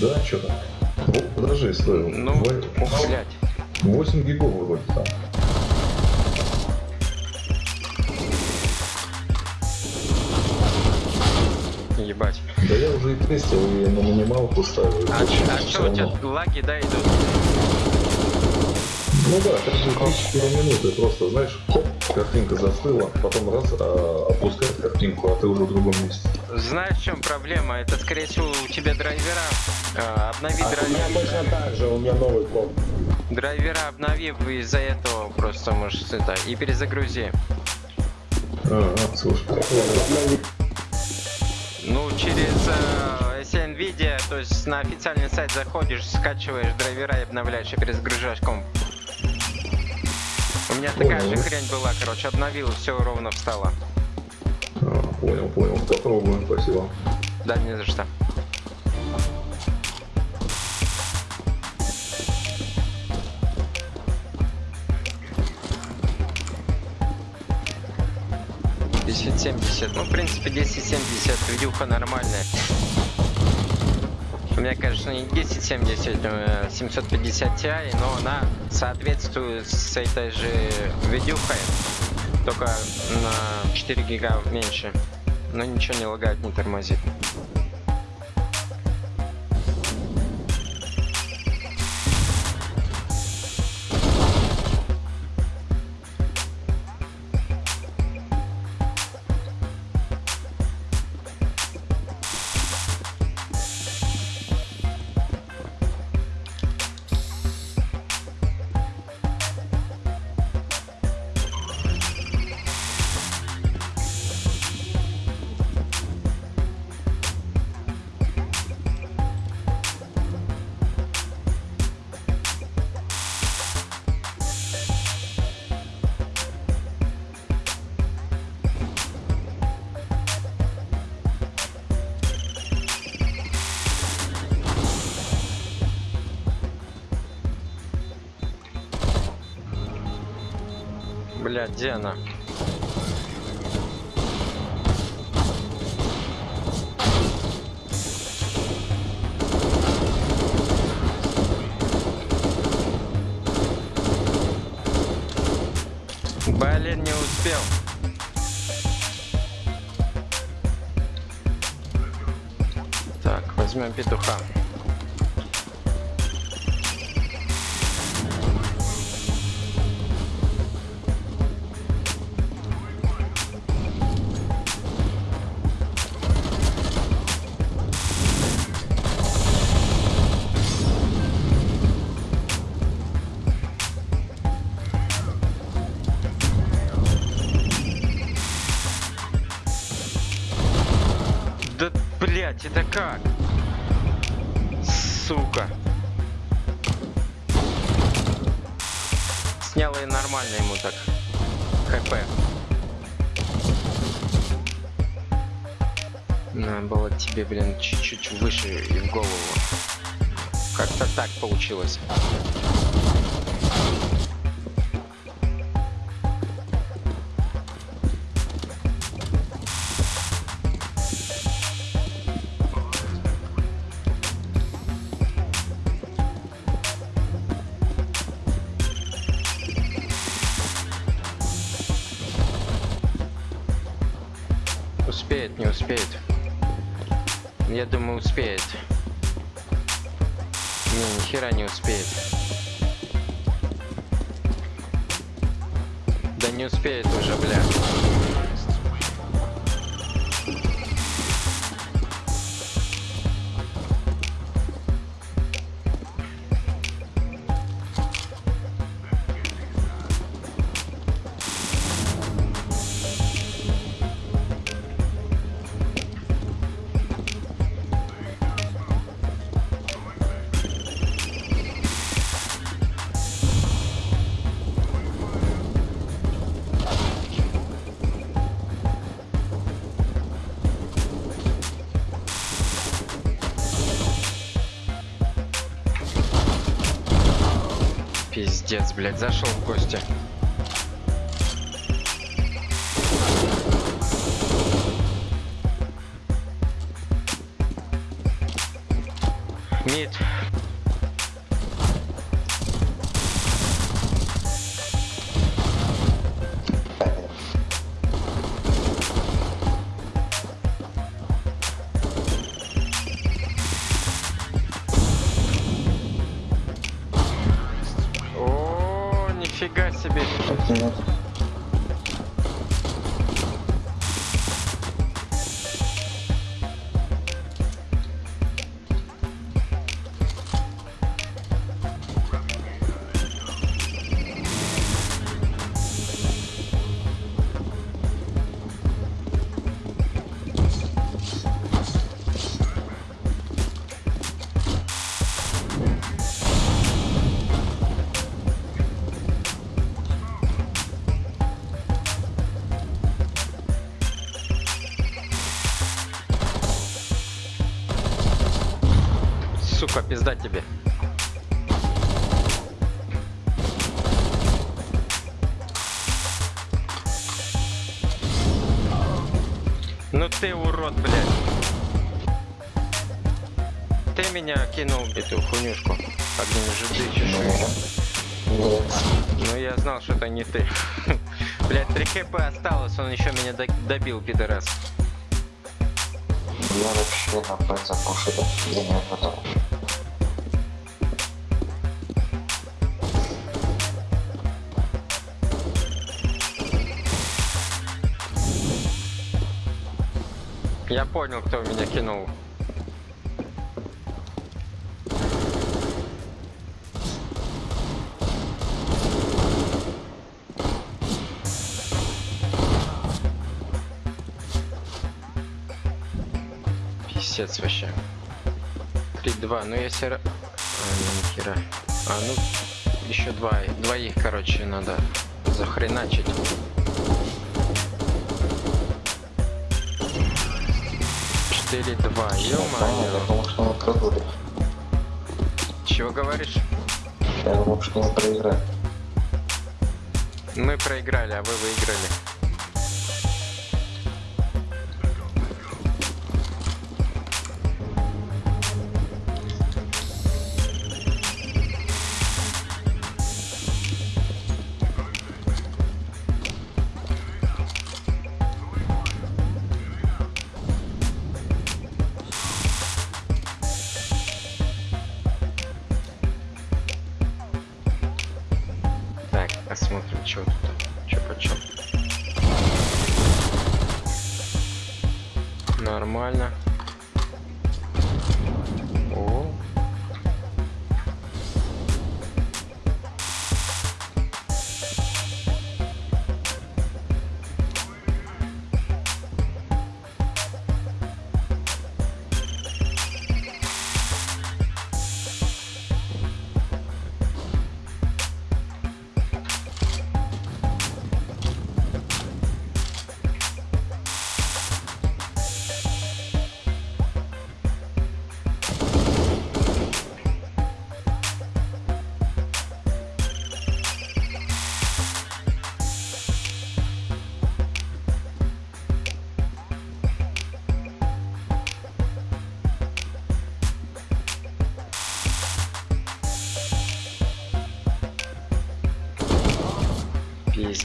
Да, что там? Вот, подожди, стой.
Ну,
Во-
ух, блядь.
8 гигов вроде там.
Ебать.
Да я уже и тестил, и на минималку ставил.
А, а чё у тебя лаги, да, идут?
Ну да, каждые 3-4 минуты просто, знаешь, хоп, картинка застыла, потом раз, а, опускает картинку, а ты уже в другом месте.
Знаешь, в чем проблема? Это, скорее всего, у тебя драйвера. А, обнови
А у меня
драйвера.
точно так же, у меня новый комп.
Драйвера обнови, из-за этого просто можешь это и перезагрузи.
А, а, слушай,
Ну, через э, если NVIDIA, то есть на официальный сайт заходишь, скачиваешь драйвера и обновляешь, и перезагружаешь комп. У меня такая же хрень была, короче, обновил, все ровно встало.
а, понял, понял, попробуем, спасибо.
Да, не за что. 1070. Ну, в принципе, 1070 видюха нормальная. У меня, конечно, не 1070, а 750 Ti, но она соответствует с этой же видюхой, только на 4 гига меньше. Но ничего не лагает, не тормозит. Бля, где она? Голову. Как-то так получилось. Блядь, зашел в гости. Мид. Пизда тебе. Ну ты урод, блядь. Ты меня кинул эту хуйнюшку. Огнем же ты.
Нет.
Ну я знал, что это не ты. Блядь, 3 хп осталось, он еще меня до- добил, пидорас.
Я вообще на Б запушил. Я не готов.
Понял, кто меня кинул. Писец вообще. 3-2, ну если... А, не, ни хера. А, ну, еще два, двоих, короче, надо захреначить. Четыре два,
Да, я
ё-моё. Чего говоришь?
Я думал, что мы проиграли.
Мы проиграли, а вы выиграли.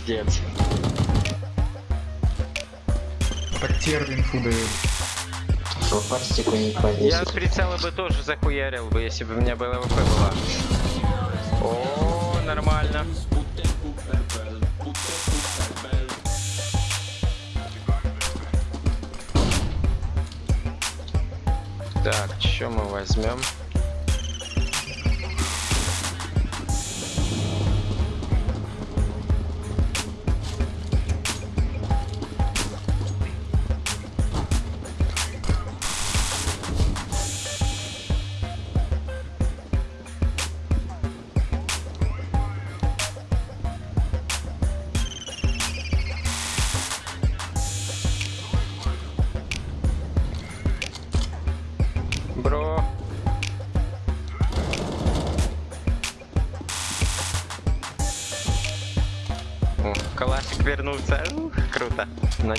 Пиздец.
Потерь инфу дают.
Что пастику не
Я
повесит.
с прицела бы тоже захуярил бы, если бы у меня БЛВП была. О, нормально. Так, что мы возьмем?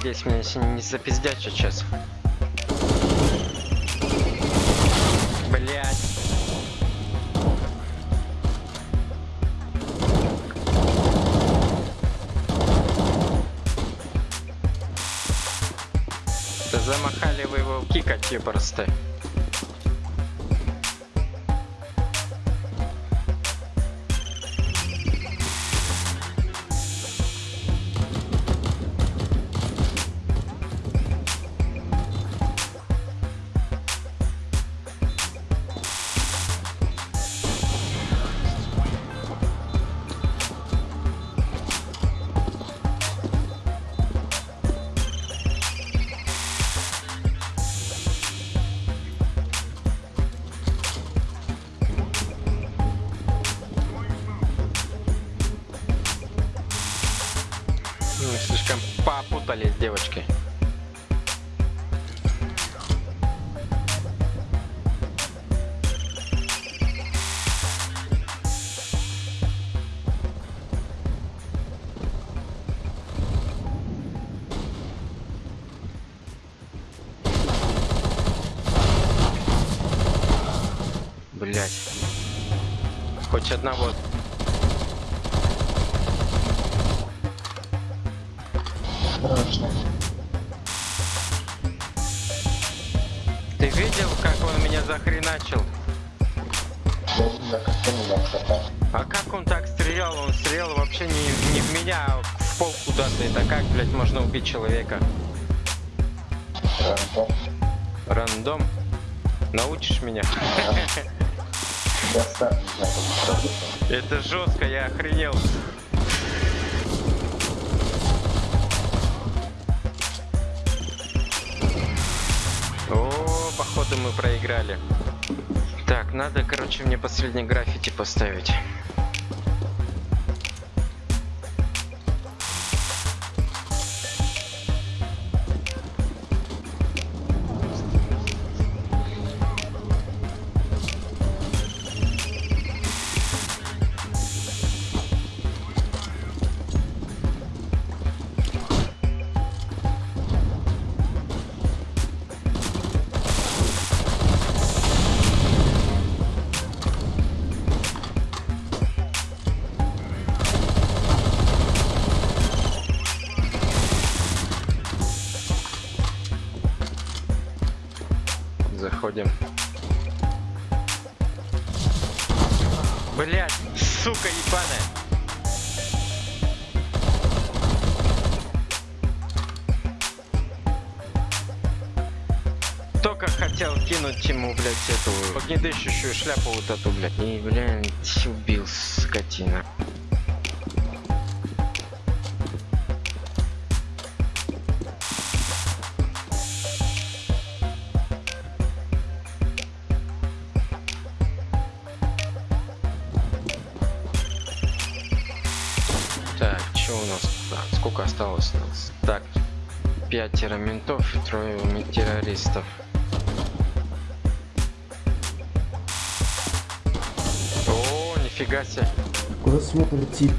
Надеюсь, меня еще не запиздят сейчас. Блять. Замахали вы его кикать просто. Хоть одного. Ты видел, как он меня захреначил? А как он так стрелял? Он стрелял вообще не, не в меня, а в пол куда-то. Это как, блядь, можно убить человека? Рандом? Научишь меня? Это жестко, я охренел. О, походу мы проиграли. Так, надо, короче, мне последний граффити поставить. Эту огнедышащую шляпу вот эту, блядь,
Смотрит тип?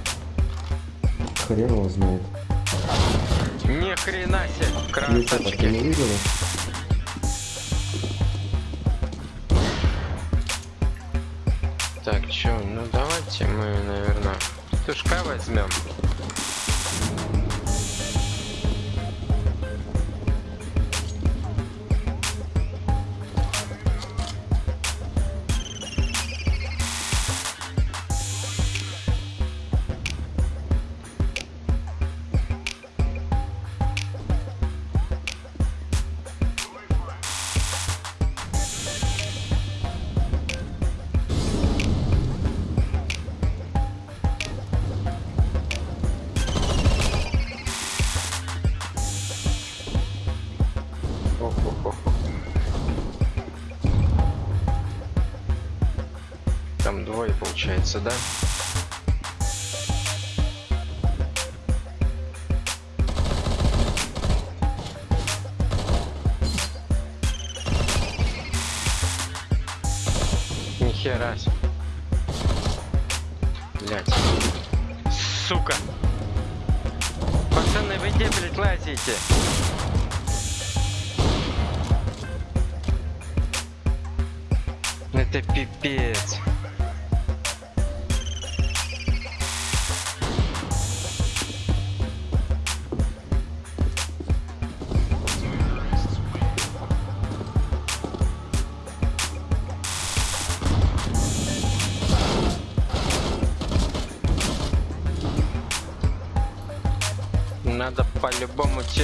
Получается, да?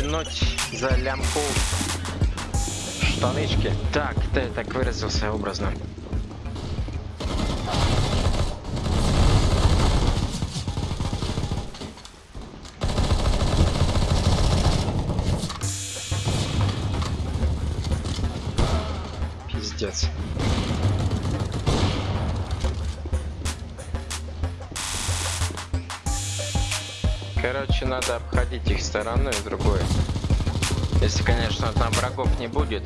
Тянуть за лямку штанычки. Так, ты так выразился образно. Обходить их стороной другой. Если, конечно, там врагов не будет,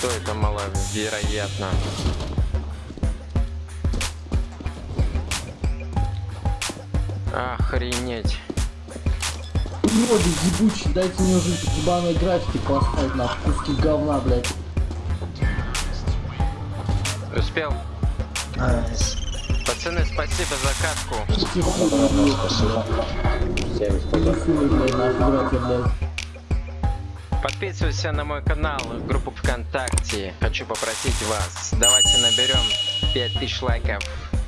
то это маловероятно. Охренеть.
Уроды ебучие, дайте мне уже ебаные графики поставить на куски говна, блядь.
Успел? Пацаны, спасибо за катку. Подписывайся на мой канал, группу ВКонтакте. Хочу попросить вас, давайте наберем 5000 лайков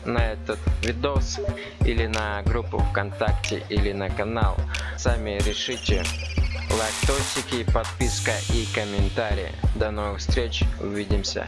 на этот видос или на группу ВКонтакте или на канал. Сами решите. Лайктосики, подписка и комментарии. До новых встреч, увидимся.